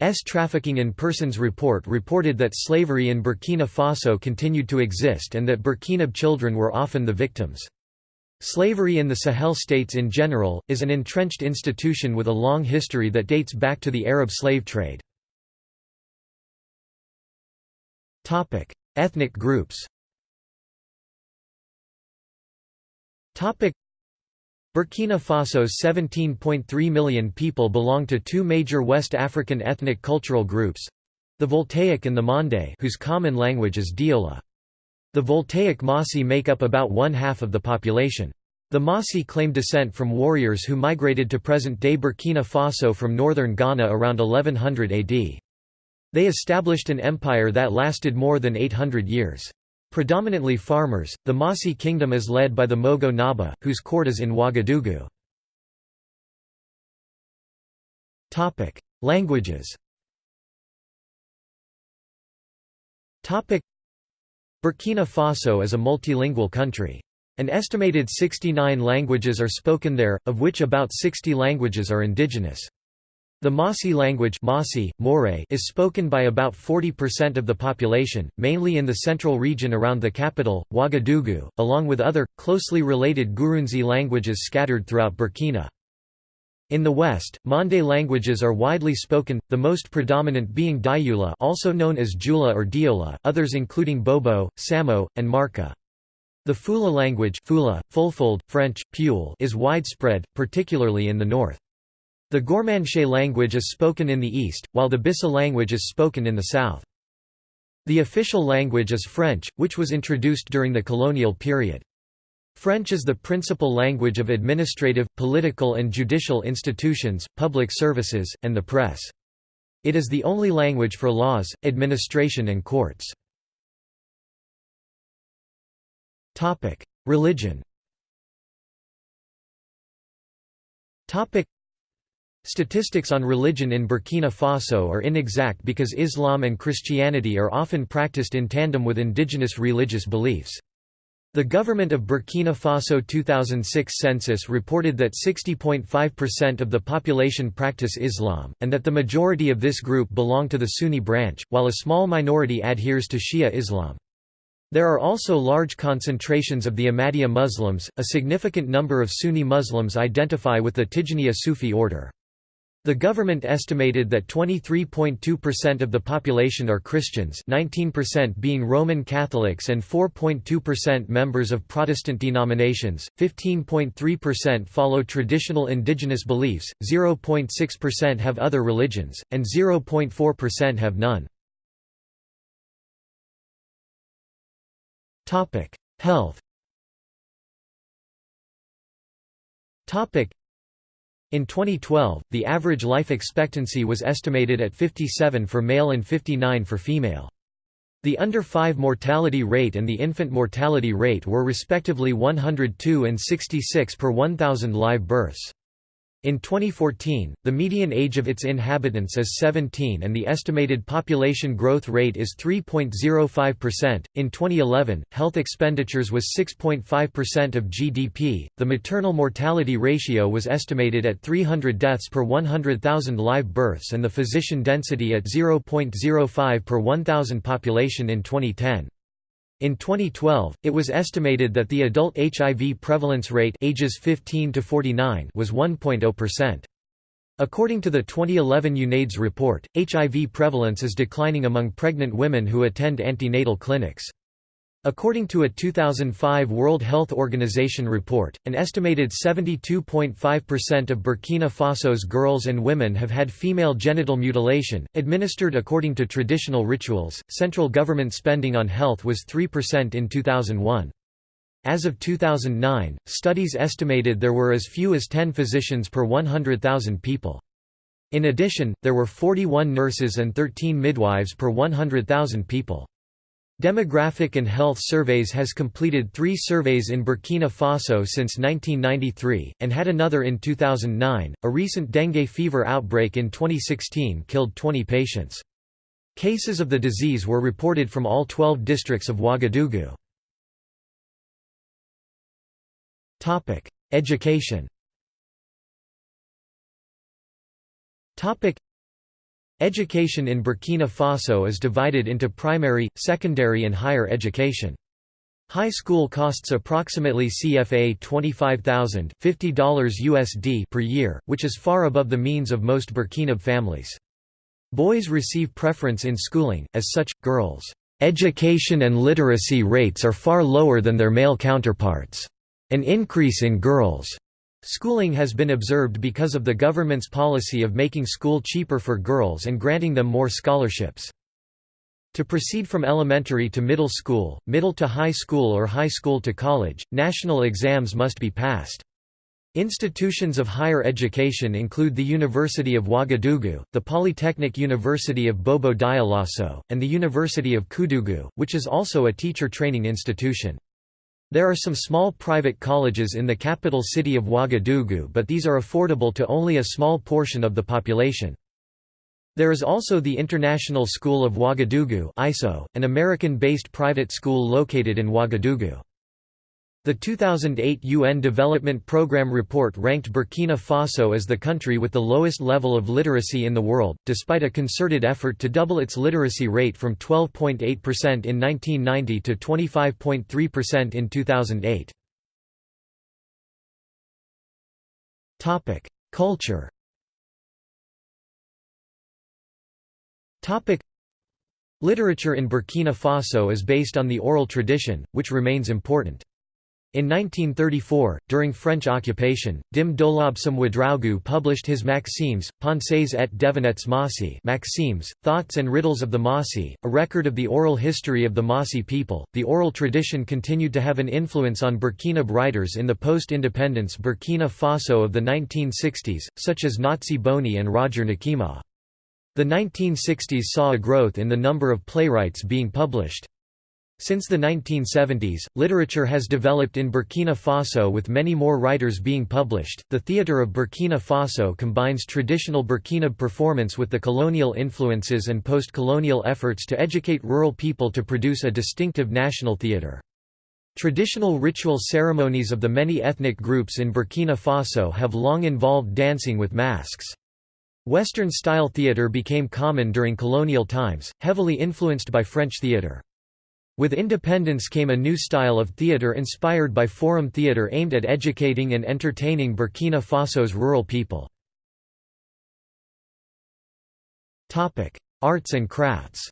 S Trafficking in Persons report reported that slavery in Burkina Faso continued to exist and that Burkinabè children were often the victims. Slavery in the Sahel states in general, is an entrenched institution with a long history that dates back to the Arab slave trade. Ethnic groups Burkina Faso's 17.3 million people belong to two major West African ethnic cultural groups—the Voltaic and the Mande whose common language is Diola. The Voltaic Mossi make up about one-half of the population. The Mossi claim descent from warriors who migrated to present-day Burkina Faso from northern Ghana around 1100 AD. They established an empire that lasted more than 800 years. Predominantly farmers, the Mossi kingdom is led by the Mogo Naba, whose court is in Ouagadougou. Languages Burkina Faso is a multilingual country. An estimated 69 languages are spoken there, of which about 60 languages are indigenous. The Mossi language Mossi, Mooré, is spoken by about 40% of the population, mainly in the central region around the capital, Ouagadougou, along with other, closely related Gurunzi languages scattered throughout Burkina. In the west, Mande languages are widely spoken, the most predominant being Dioula also known as Jula or Diola, others including Bobo, Samo, and Marca. The Fula language Fula, Fulfulde, French, Peul is widespread, particularly in the north. The Gourmanche language is spoken in the east, while the Bissa language is spoken in the south. The official language is French, which was introduced during the colonial period. French is the principal language of administrative, political and judicial institutions, public services, and the press. It is the only language for laws, administration and courts. Religion Statistics on religion in Burkina Faso are inexact because Islam and Christianity are often practiced in tandem with indigenous religious beliefs. The government of Burkina Faso 2006 census reported that 60.5% of the population practice Islam, and that the majority of this group belong to the Sunni branch, while a small minority adheres to Shia Islam. There are also large concentrations of the Ahmadiyya Muslims, a significant number of Sunni Muslims identify with the Tijaniya Sufi order. The government estimated that 23.2% of the population are Christians 19% being Roman Catholics and 4.2% members of Protestant denominations, 15.3% follow traditional indigenous beliefs, 0.6% have other religions, and 0.4% have none. Health in 2012, the average life expectancy was estimated at 57 for male and 59 for female. The under 5 mortality rate and the infant mortality rate were respectively 102 and 66 per 1,000 live births. In 2014, the median age of its inhabitants is 17 and the estimated population growth rate is 3.05%. In 2011, health expenditures was 6.5% of GDP. The maternal mortality ratio was estimated at 300 deaths per 100,000 live births and the physician density at 0.05 per 1,000 population in 2010. In 2012, it was estimated that the adult HIV prevalence rate ages 15 to 49 was 1.0%. According to the 2011 UNAIDS report, HIV prevalence is declining among pregnant women who attend antenatal clinics. According to a 2005 World Health Organization report, an estimated 72.5% of Burkina Faso's girls and women have had female genital mutilation, administered according to traditional rituals. Central government spending on health was 3% in 2001. As of 2009, studies estimated there were as few as 10 physicians per 100,000 people. In addition, there were 41 nurses and 13 midwives per 100,000 people. Demographic and Health Surveys has completed three surveys in Burkina Faso since 1993, and had another in 2009. A recent dengue fever outbreak in 2016 killed 20 patients. Cases of the disease were reported from all 12 districts of Ouagadougou. Education Education in Burkina Faso is divided into primary, secondary and higher education. High school costs approximately CFA $25,000 $50 USD per year, which is far above the means of most Burkina families. Boys receive preference in schooling, as such, girls' education and literacy rates are far lower than their male counterparts. An increase in girls' Schooling has been observed because of the government's policy of making school cheaper for girls and granting them more scholarships. To proceed from elementary to middle school, middle to high school or high school to college, national exams must be passed. Institutions of higher education include the University of Ouagadougou, the Polytechnic University of Bobo Dioulasso, and the University of Koudougou, which is also a teacher training institution. There are some small private colleges in the capital city of Ouagadougou but these are affordable to only a small portion of the population. There is also the International School of Ouagadougou ISO an American-based private school located in Ouagadougou. The 2008 UN Development Programme report ranked Burkina Faso as the country with the lowest level of literacy in the world, despite a concerted effort to double its literacy rate from 12.8% in 1990 to 25.3% in 2008. Culture Literature in Burkina Faso is based on the oral tradition, which remains important. In 1934, during French occupation, Dim Dolobsom Ouedraogo published his Maximes, Pensées et devinettes Mossi Maximes, Thoughts and Riddles of the Mossi, a record of the oral history of the Mossi people. The oral tradition continued to have an influence on Burkina writers in the post-independence Burkina Faso of the 1960s, such as Nazi Boni and Roger Nikiema. The 1960s saw a growth in the number of playwrights being published. Since the 1970s, literature has developed in Burkina Faso with many more writers being published. The theatre of Burkina Faso combines traditional Burkina performance with the colonial influences and post colonial efforts to educate rural people to produce a distinctive national theatre. Traditional ritual ceremonies of the many ethnic groups in Burkina Faso have long involved dancing with masks. Western-style theatre became common during colonial times, heavily influenced by French theatre. With independence came a new style of theatre inspired by forum theatre aimed at educating and entertaining Burkina Faso's rural people. Arts and crafts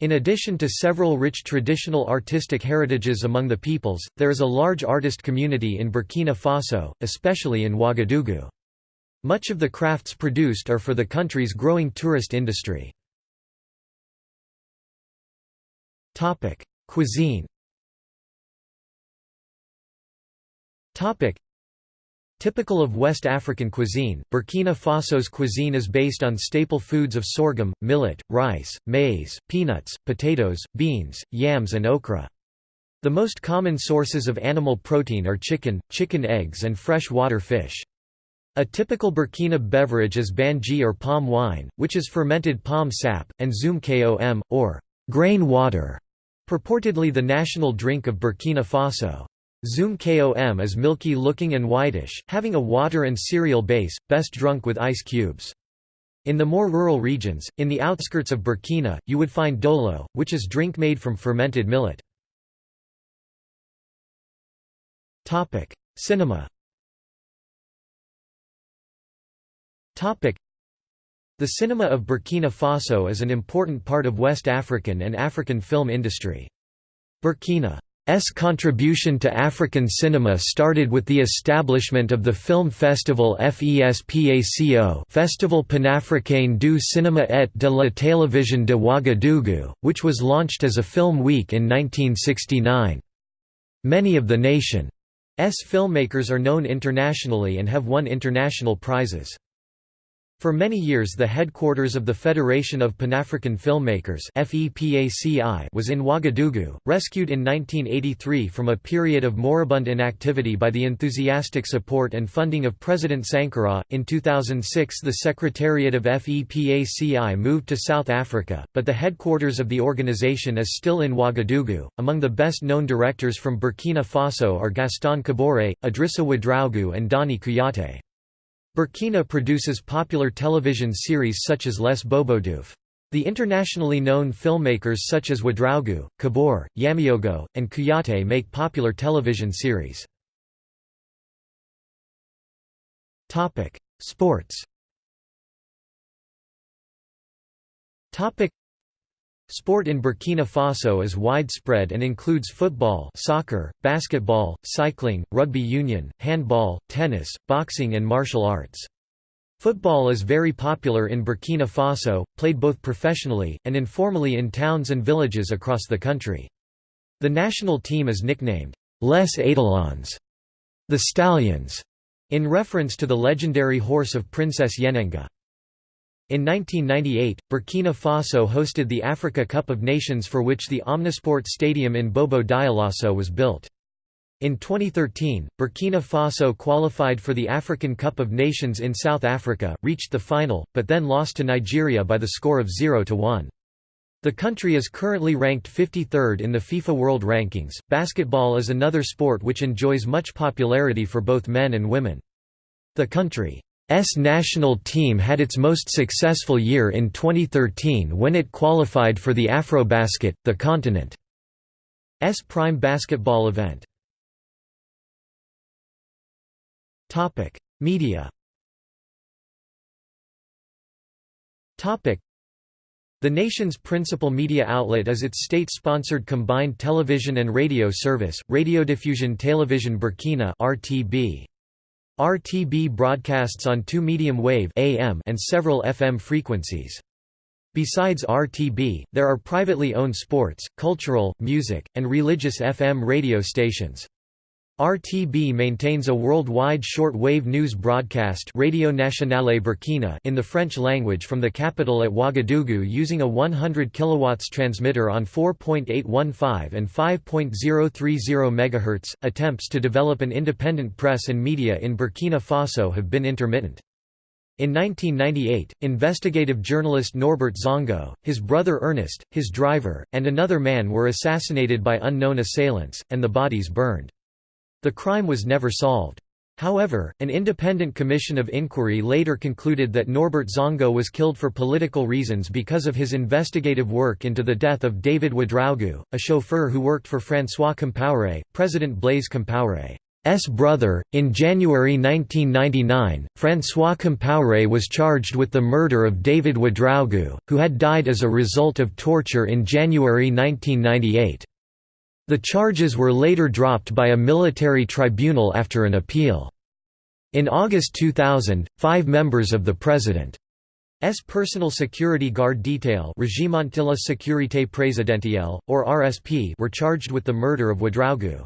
in addition to several rich traditional artistic heritages among the peoples, there is a large artist community in Burkina Faso, especially in Ouagadougou. Much of the crafts produced are for the country's growing tourist industry. Cuisine Typical of West African cuisine, Burkina Faso's cuisine is based on staple foods of sorghum, millet, rice, maize, peanuts, potatoes, beans, yams and okra. The most common sources of animal protein are chicken, chicken eggs and fresh water fish. A typical Burkina beverage is banji or palm wine, which is fermented palm sap, and zoom kom, or grain water, purportedly the national drink of Burkina Faso. Zoom kom is milky-looking and whitish, having a water and cereal base, best drunk with ice cubes. In the more rural regions, in the outskirts of Burkina, you would find dolo, which is drink made from fermented millet. Cinema The cinema of Burkina Faso is an important part of West African and African film industry. Burkina's contribution to African cinema started with the establishment of the film festival FESPACO Festival Panafricain du Cinéma et de la Télévision de Ouagadougou, which was launched as a film week in 1969. Many of the nation's filmmakers are known internationally and have won international prizes. For many years the headquarters of the Federation of Panafrican Filmmakers was in Ouagadougou, rescued in 1983 from a period of moribund inactivity by the enthusiastic support and funding of President Sankara. In 2006 the Secretariat of FEPACI moved to South Africa, but the headquarters of the organization is still in Ouagadougou. Among the best known directors from Burkina Faso are Gaston Kaboré, Idrissa Ouedraogo and Dani Kouyaté. Burkina produces popular television series such as Les Bobodiouf. The internationally known filmmakers such as Ouedraogo, Kaboré, Yaméogo, and Kouyaté make popular television series. Sports Sport in Burkina Faso is widespread and includes football soccer, basketball, cycling, rugby union, handball, tennis, boxing and martial arts. Football is very popular in Burkina Faso, played both professionally, and informally in towns and villages across the country. The national team is nicknamed, Les Étalons, the Stallions, in reference to the legendary horse of Princess Yenenga. In 1998, Burkina Faso hosted the Africa Cup of Nations for which the Omnisport Stadium in Bobo Dioulasso was built. In 2013, Burkina Faso qualified for the African Cup of Nations in South Africa, reached the final, but then lost to Nigeria by the score of 0–1. The country is currently ranked 53rd in the FIFA World Rankings. Basketball is another sport which enjoys much popularity for both men and women. The country S national team had its most successful year in 2013 when it qualified for the Afrobasket, the continent's prime basketball event. Media the nation's principal media outlet is its state-sponsored combined television and radio service, Radiodiffusion Télévision Burkina (RTB). RTB broadcasts on two medium-wave AM and several FM frequencies. Besides RTB, there are privately owned sports, cultural, music, and religious FM radio stations. RTB maintains a worldwide short-wave news broadcast Radio Nationale Burkina in the French language from the capital at Ouagadougou using a 100 kW transmitter on 4.815 and 5.030 MHz. Attempts to develop an independent press and media in Burkina Faso have been intermittent. In 1998, investigative journalist Norbert Zongo, his brother Ernest, his driver, and another man were assassinated by unknown assailants, and the bodies burned. The crime was never solved. However, an independent commission of inquiry later concluded that Norbert Zongo was killed for political reasons because of his investigative work into the death of David Ouedraogo, a chauffeur who worked for François Compaoré, President Blaise Compaoré's brother. In January 1999, François Compaoré was charged with the murder of David Ouedraogo, who had died as a result of torture in January 1998. The charges were later dropped by a military tribunal after an appeal. In August 2000, five members of the President's personal security guard detail Regiment de Sécurité Présidentielle, or RSP were charged with the murder of Ouedraogo.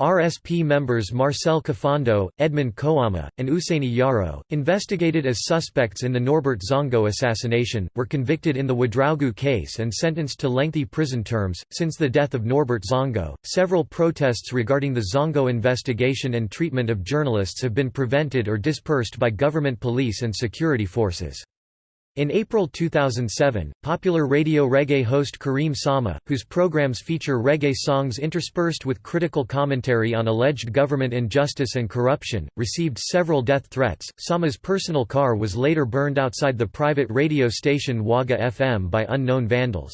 RSP members Marcel Kafando, Edmund Kouama, and Ousseini Yaro, investigated as suspects in the Norbert Zongo assassination, were convicted in the Ouedraogo case and sentenced to lengthy prison terms. Since the death of Norbert Zongo, several protests regarding the Zongo investigation and treatment of journalists have been prevented or dispersed by government police and security forces. In April 2007, popular radio reggae host Karim Sama, whose programs feature reggae songs interspersed with critical commentary on alleged government injustice and corruption, received several death threats. Sama's personal car was later burned outside the private radio station Ouaga FM by unknown vandals.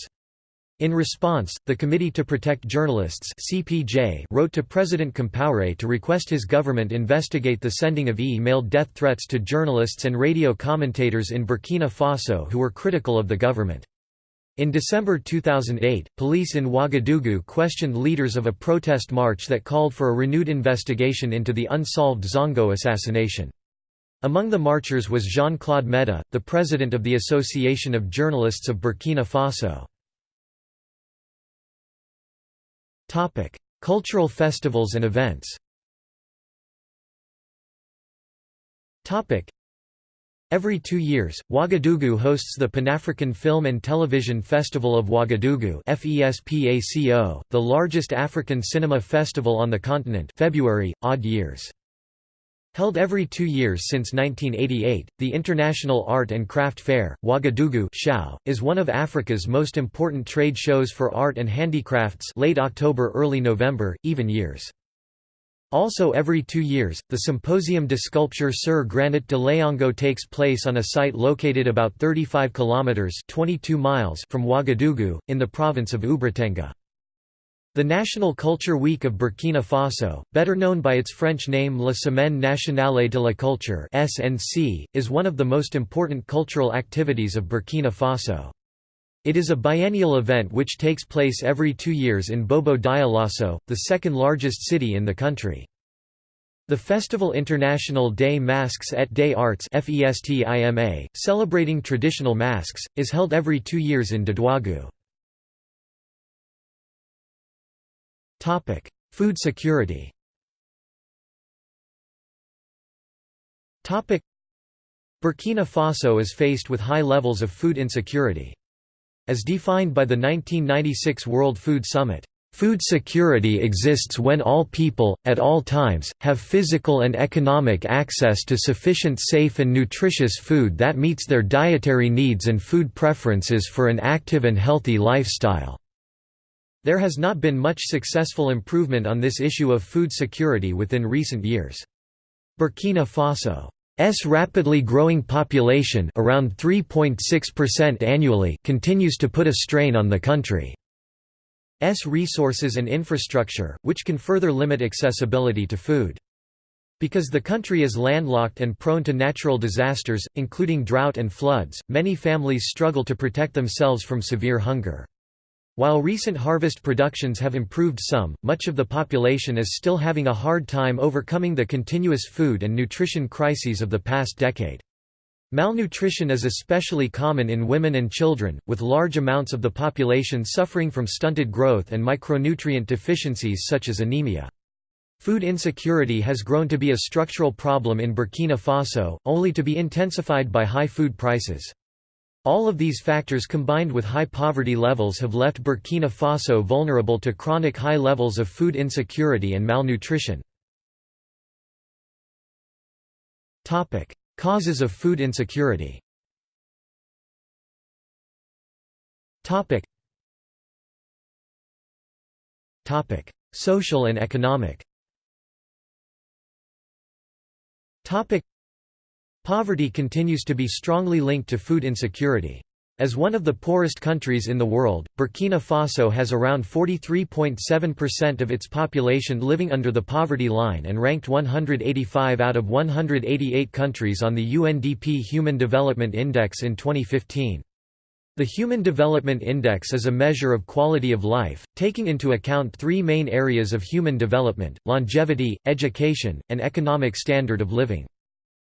In response, the Committee to Protect Journalists (CPJ) wrote to President Compaoré to request his government investigate the sending of e-mailed death threats to journalists and radio commentators in Burkina Faso who were critical of the government. In December 2008, police in Ouagadougou questioned leaders of a protest march that called for a renewed investigation into the unsolved Zongo assassination. Among the marchers was Jean-Claude Meda, the president of the Association of Journalists of Burkina Faso. Cultural festivals and events. Every two years, Ouagadougou hosts the Pan-African Film and Television Festival of Ouagadougou the largest African cinema festival on the continent February, odd years. Held every two years since 1988, the International Art and Craft Fair, Ouagadougou is one of Africa's most important trade shows for art and handicrafts late October early November, even years. Also every two years, the Symposium de Sculpture sur Granite de Laongo takes place on a site located about 35 kilometers 22 miles from Ouagadougou, in the province of Oubritenga. The National Culture Week of Burkina Faso, better known by its French name La Semaine Nationale de la Culture (SNC), is one of the most important cultural activities of Burkina Faso. It is a biennial event which takes place every two years in Bobo Dioulasso, the second largest city in the country. The Festival International des Masques et des Arts celebrating traditional masks, is held every two years in Dédougou. Food security Burkina Faso is faced with high levels of food insecurity. As defined by the 1996 World Food Summit, Food security exists when all people, at all times, have physical and economic access to sufficient safe and nutritious food that meets their dietary needs and food preferences for an active and healthy lifestyle. There has not been much successful improvement on this issue of food security within recent years. Burkina Faso's rapidly growing population around 3.6% annually continues to put a strain on the country. S resources and infrastructure, which can further limit accessibility to food. Because the country is landlocked and prone to natural disasters, including drought and floods, many families struggle to protect themselves from severe hunger. While recent harvest productions have improved some, much of the population is still having a hard time overcoming the continuous food and nutrition crises of the past decade. Malnutrition is especially common in women and children, with large amounts of the population suffering from stunted growth and micronutrient deficiencies such as anemia. Food insecurity has grown to be a structural problem in Burkina Faso, only to be intensified by high food prices. All of these factors combined with high poverty levels have left Burkina Faso vulnerable to chronic high levels of food insecurity and malnutrition. Causes of food insecurity. Social and economic. Poverty continues to be strongly linked to food insecurity. As one of the poorest countries in the world, Burkina Faso has around 43.7% of its population living under the poverty line and ranked 185 out of 188 countries on the UNDP Human Development Index in 2015. The Human Development Index is a measure of quality of life, taking into account three main areas of human development, longevity, education, and economic standard of living.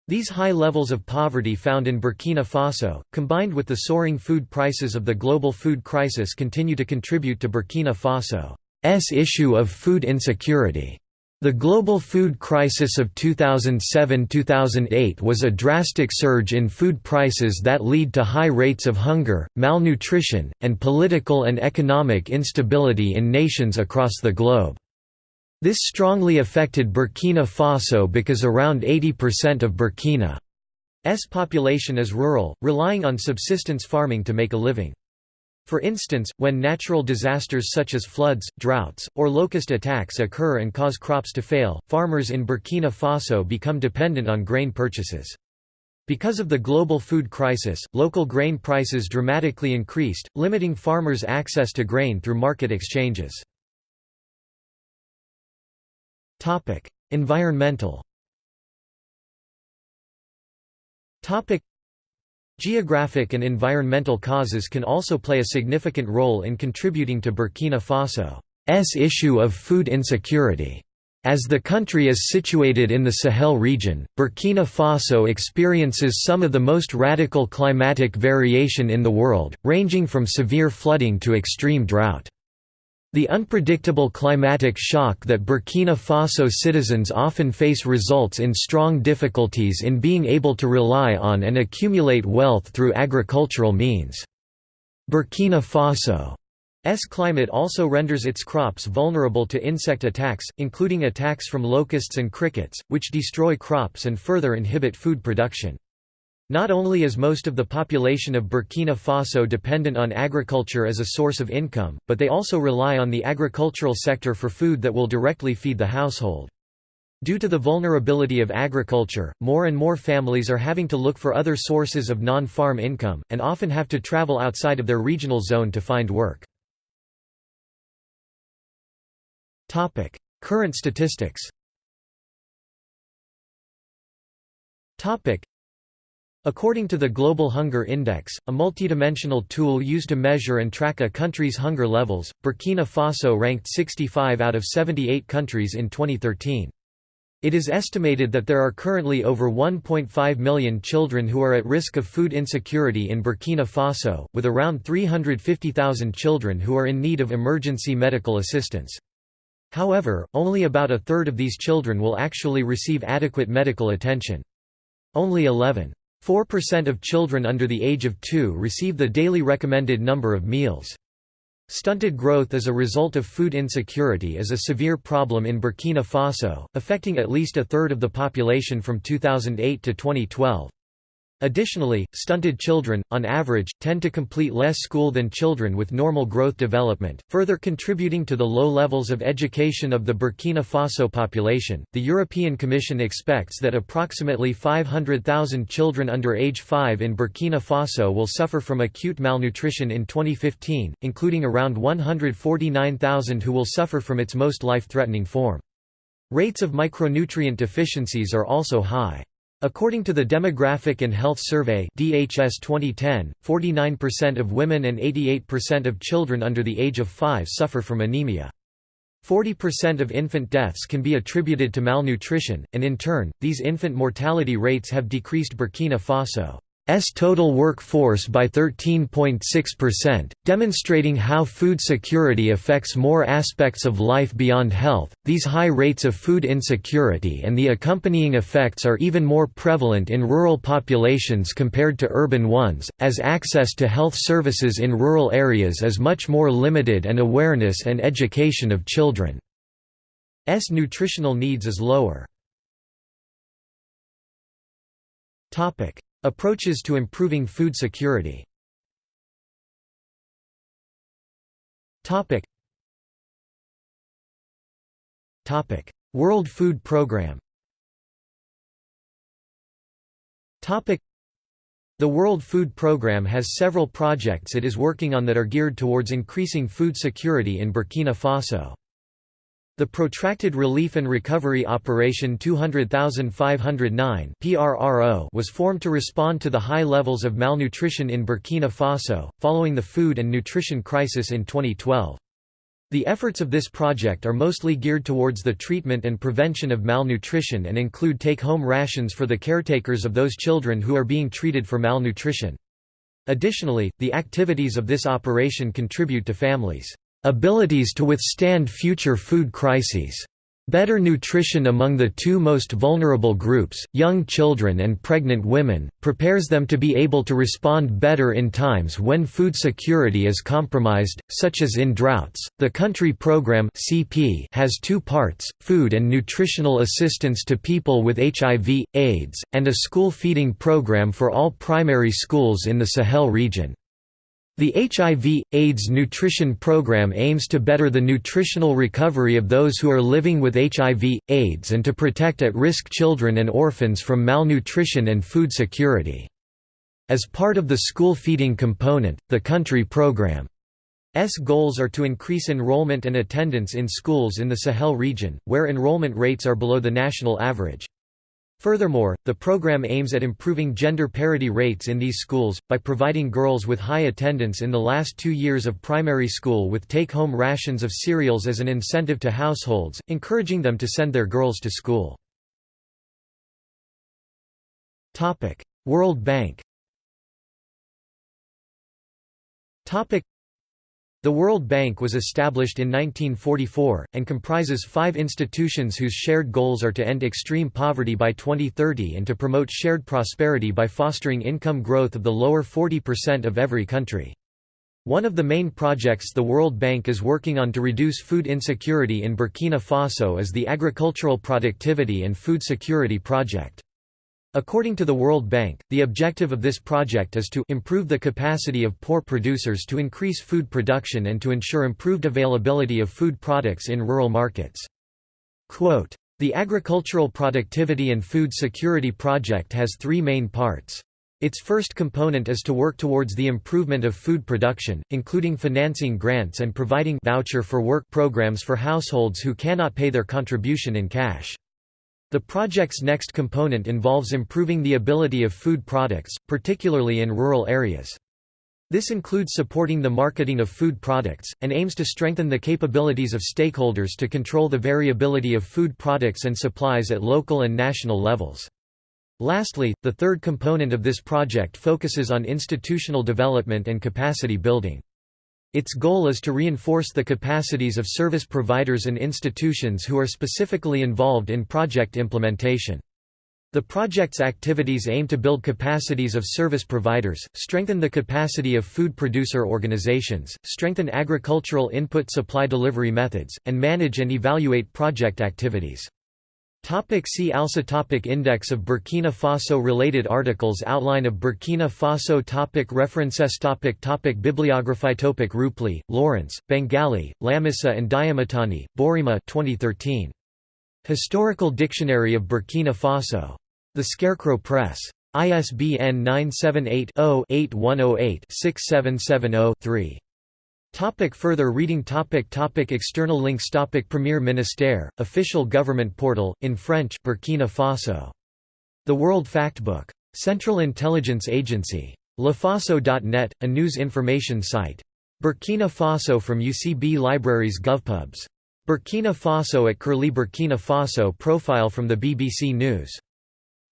These high levels of poverty found in Burkina Faso, combined with the soaring food prices of the global food crisis continue to contribute to Burkina Faso's issue of food insecurity. The global food crisis of 2007–2008 was a drastic surge in food prices that lead to high rates of hunger, malnutrition, and political and economic instability in nations across the globe. This strongly affected Burkina Faso because around 80% of Burkina's population is rural, relying on subsistence farming to make a living. For instance, when natural disasters such as floods, droughts, or locust attacks occur and cause crops to fail, farmers in Burkina Faso become dependent on grain purchases. Because of the global food crisis, local grain prices dramatically increased, limiting farmers' access to grain through market exchanges. Topic: Environmental. Topic: Geographic and environmental causes can also play a significant role in contributing to Burkina Faso's issue of food insecurity. As the country is situated in the Sahel region, Burkina Faso experiences some of the most radical climatic variation in the world, ranging from severe flooding to extreme drought. The unpredictable climatic shock that Burkina Faso citizens often face results in strong difficulties in being able to rely on and accumulate wealth through agricultural means. Burkina Faso's climate also renders its crops vulnerable to insect attacks, including attacks from locusts and crickets, which destroy crops and further inhibit food production. Not only is most of the population of Burkina Faso dependent on agriculture as a source of income, but they also rely on the agricultural sector for food that will directly feed the household. Due to the vulnerability of agriculture, more and more families are having to look for other sources of non-farm income, and often have to travel outside of their regional zone to find work. Current statistics According to the Global Hunger Index, a multidimensional tool used to measure and track a country's hunger levels, Burkina Faso ranked 65 out of 78 countries in 2013. It is estimated that there are currently over 1.5 million children who are at risk of food insecurity in Burkina Faso, with around 350,000 children who are in need of emergency medical assistance. However, only about a third of these children will actually receive adequate medical attention. Only 11. 4% of children under the age of 2 receive the daily recommended number of meals. Stunted growth as a result of food insecurity is a severe problem in Burkina Faso, affecting at least a third of the population from 2008 to 2012. Additionally, stunted children, on average, tend to complete less school than children with normal growth development, further contributing to the low levels of education of the Burkina Faso population. The European Commission expects that approximately 500,000 children under age 5 in Burkina Faso will suffer from acute malnutrition in 2015, including around 149,000 who will suffer from its most life threatening form. Rates of micronutrient deficiencies are also high. According to the Demographic and Health Survey DHS 2010, 49% of women and 88% of children under the age of 5 suffer from anemia. 40% of infant deaths can be attributed to malnutrition, and in turn, these infant mortality rates have decreased Burkina Faso. S total workforce by 13.6%, demonstrating how food security affects more aspects of life beyond health. These high rates of food insecurity and the accompanying effects are even more prevalent in rural populations compared to urban ones, as access to health services in rural areas is much more limited and awareness and education of children's nutritional needs is lower. Approaches to improving food security. World Food Programme The World Food Programme has several projects it is working on that are geared towards increasing food security in Burkina Faso. The Protracted Relief and Recovery Operation 200509 was formed to respond to the high levels of malnutrition in Burkina Faso, following the food and nutrition crisis in 2012. The efforts of this project are mostly geared towards the treatment and prevention of malnutrition and include take-home rations for the caretakers of those children who are being treated for malnutrition. Additionally, the activities of this operation contribute to families' Abilities to withstand future food crises. Better nutrition among the two most vulnerable groups, young children and pregnant women, prepares them to be able to respond better in times when food security is compromised, such as in droughts. The country program (CP) has two parts: food and nutritional assistance to people with HIV, AIDS, and a school feeding program for all primary schools in the Sahel region. The HIV, AIDS nutrition program aims to better the nutritional recovery of those who are living with HIV, AIDS and to protect at-risk children and orphans from malnutrition and food security. As part of the school feeding component, the country program's goals are to increase enrollment and attendance in schools in the Sahel region, where enrollment rates are below the national average. Furthermore, the program aims at improving gender parity rates in these schools, by providing girls with high attendance in the last two years of primary school with take-home rations of cereals as an incentive to households, encouraging them to send their girls to school. World Bank the World Bank was established in 1944, and comprises five institutions whose shared goals are to end extreme poverty by 2030 and to promote shared prosperity by fostering income growth of the lower 40% of every country. One of the main projects the World Bank is working on to reduce food insecurity in Burkina Faso is the Agricultural Productivity and Food Security Project. According to the World Bank, the objective of this project is to improve the capacity of poor producers to increase food production and to ensure improved availability of food products in rural markets. Quote, the Agricultural Productivity and Food Security Project has three main parts. Its first component is to work towards the improvement of food production, including financing grants and providing voucher for work programs for households who cannot pay their contribution in cash. The project's next component involves improving the ability of food products, particularly in rural areas. This includes supporting the marketing of food products, and aims to strengthen the capabilities of stakeholders to control the variability of food products and supplies at local and national levels. Lastly, the third component of this project focuses on institutional development and capacity building. Its goal is to reinforce the capacities of service providers and institutions who are specifically involved in project implementation. The project's activities aim to build capacities of service providers, strengthen the capacity of food producer organizations, strengthen agricultural input supply delivery methods, and manage and evaluate project activities. Topic see also topic Index of Burkina Faso Related articles Outline of Burkina Faso topic References topic topic Bibliography topic Rupley, Lawrence, Bangali, Lamissa and Diamitani, Boureima 2013. Historical Dictionary of Burkina Faso. The Scarecrow Press. ISBN 978 0 8108 6770 3. Topic further reading topic topic External links topic Premier Ministère, official government portal, in French Burkina Faso. The World Factbook. Central Intelligence Agency. LaFaso.net, a news information site. Burkina Faso from UCB Libraries GovPubs. Burkina Faso at Curlie Burkina Faso profile from the BBC News.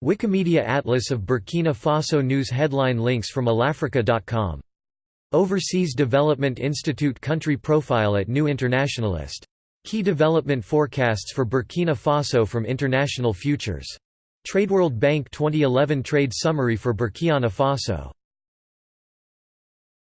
Wikimedia Atlas of Burkina Faso News headline links from allAfrica.com Overseas Development Institute Country Profile at New Internationalist. Key development forecasts for Burkina Faso from International Futures. TradeWorld Bank 2011 Trade Summary for Burkina Faso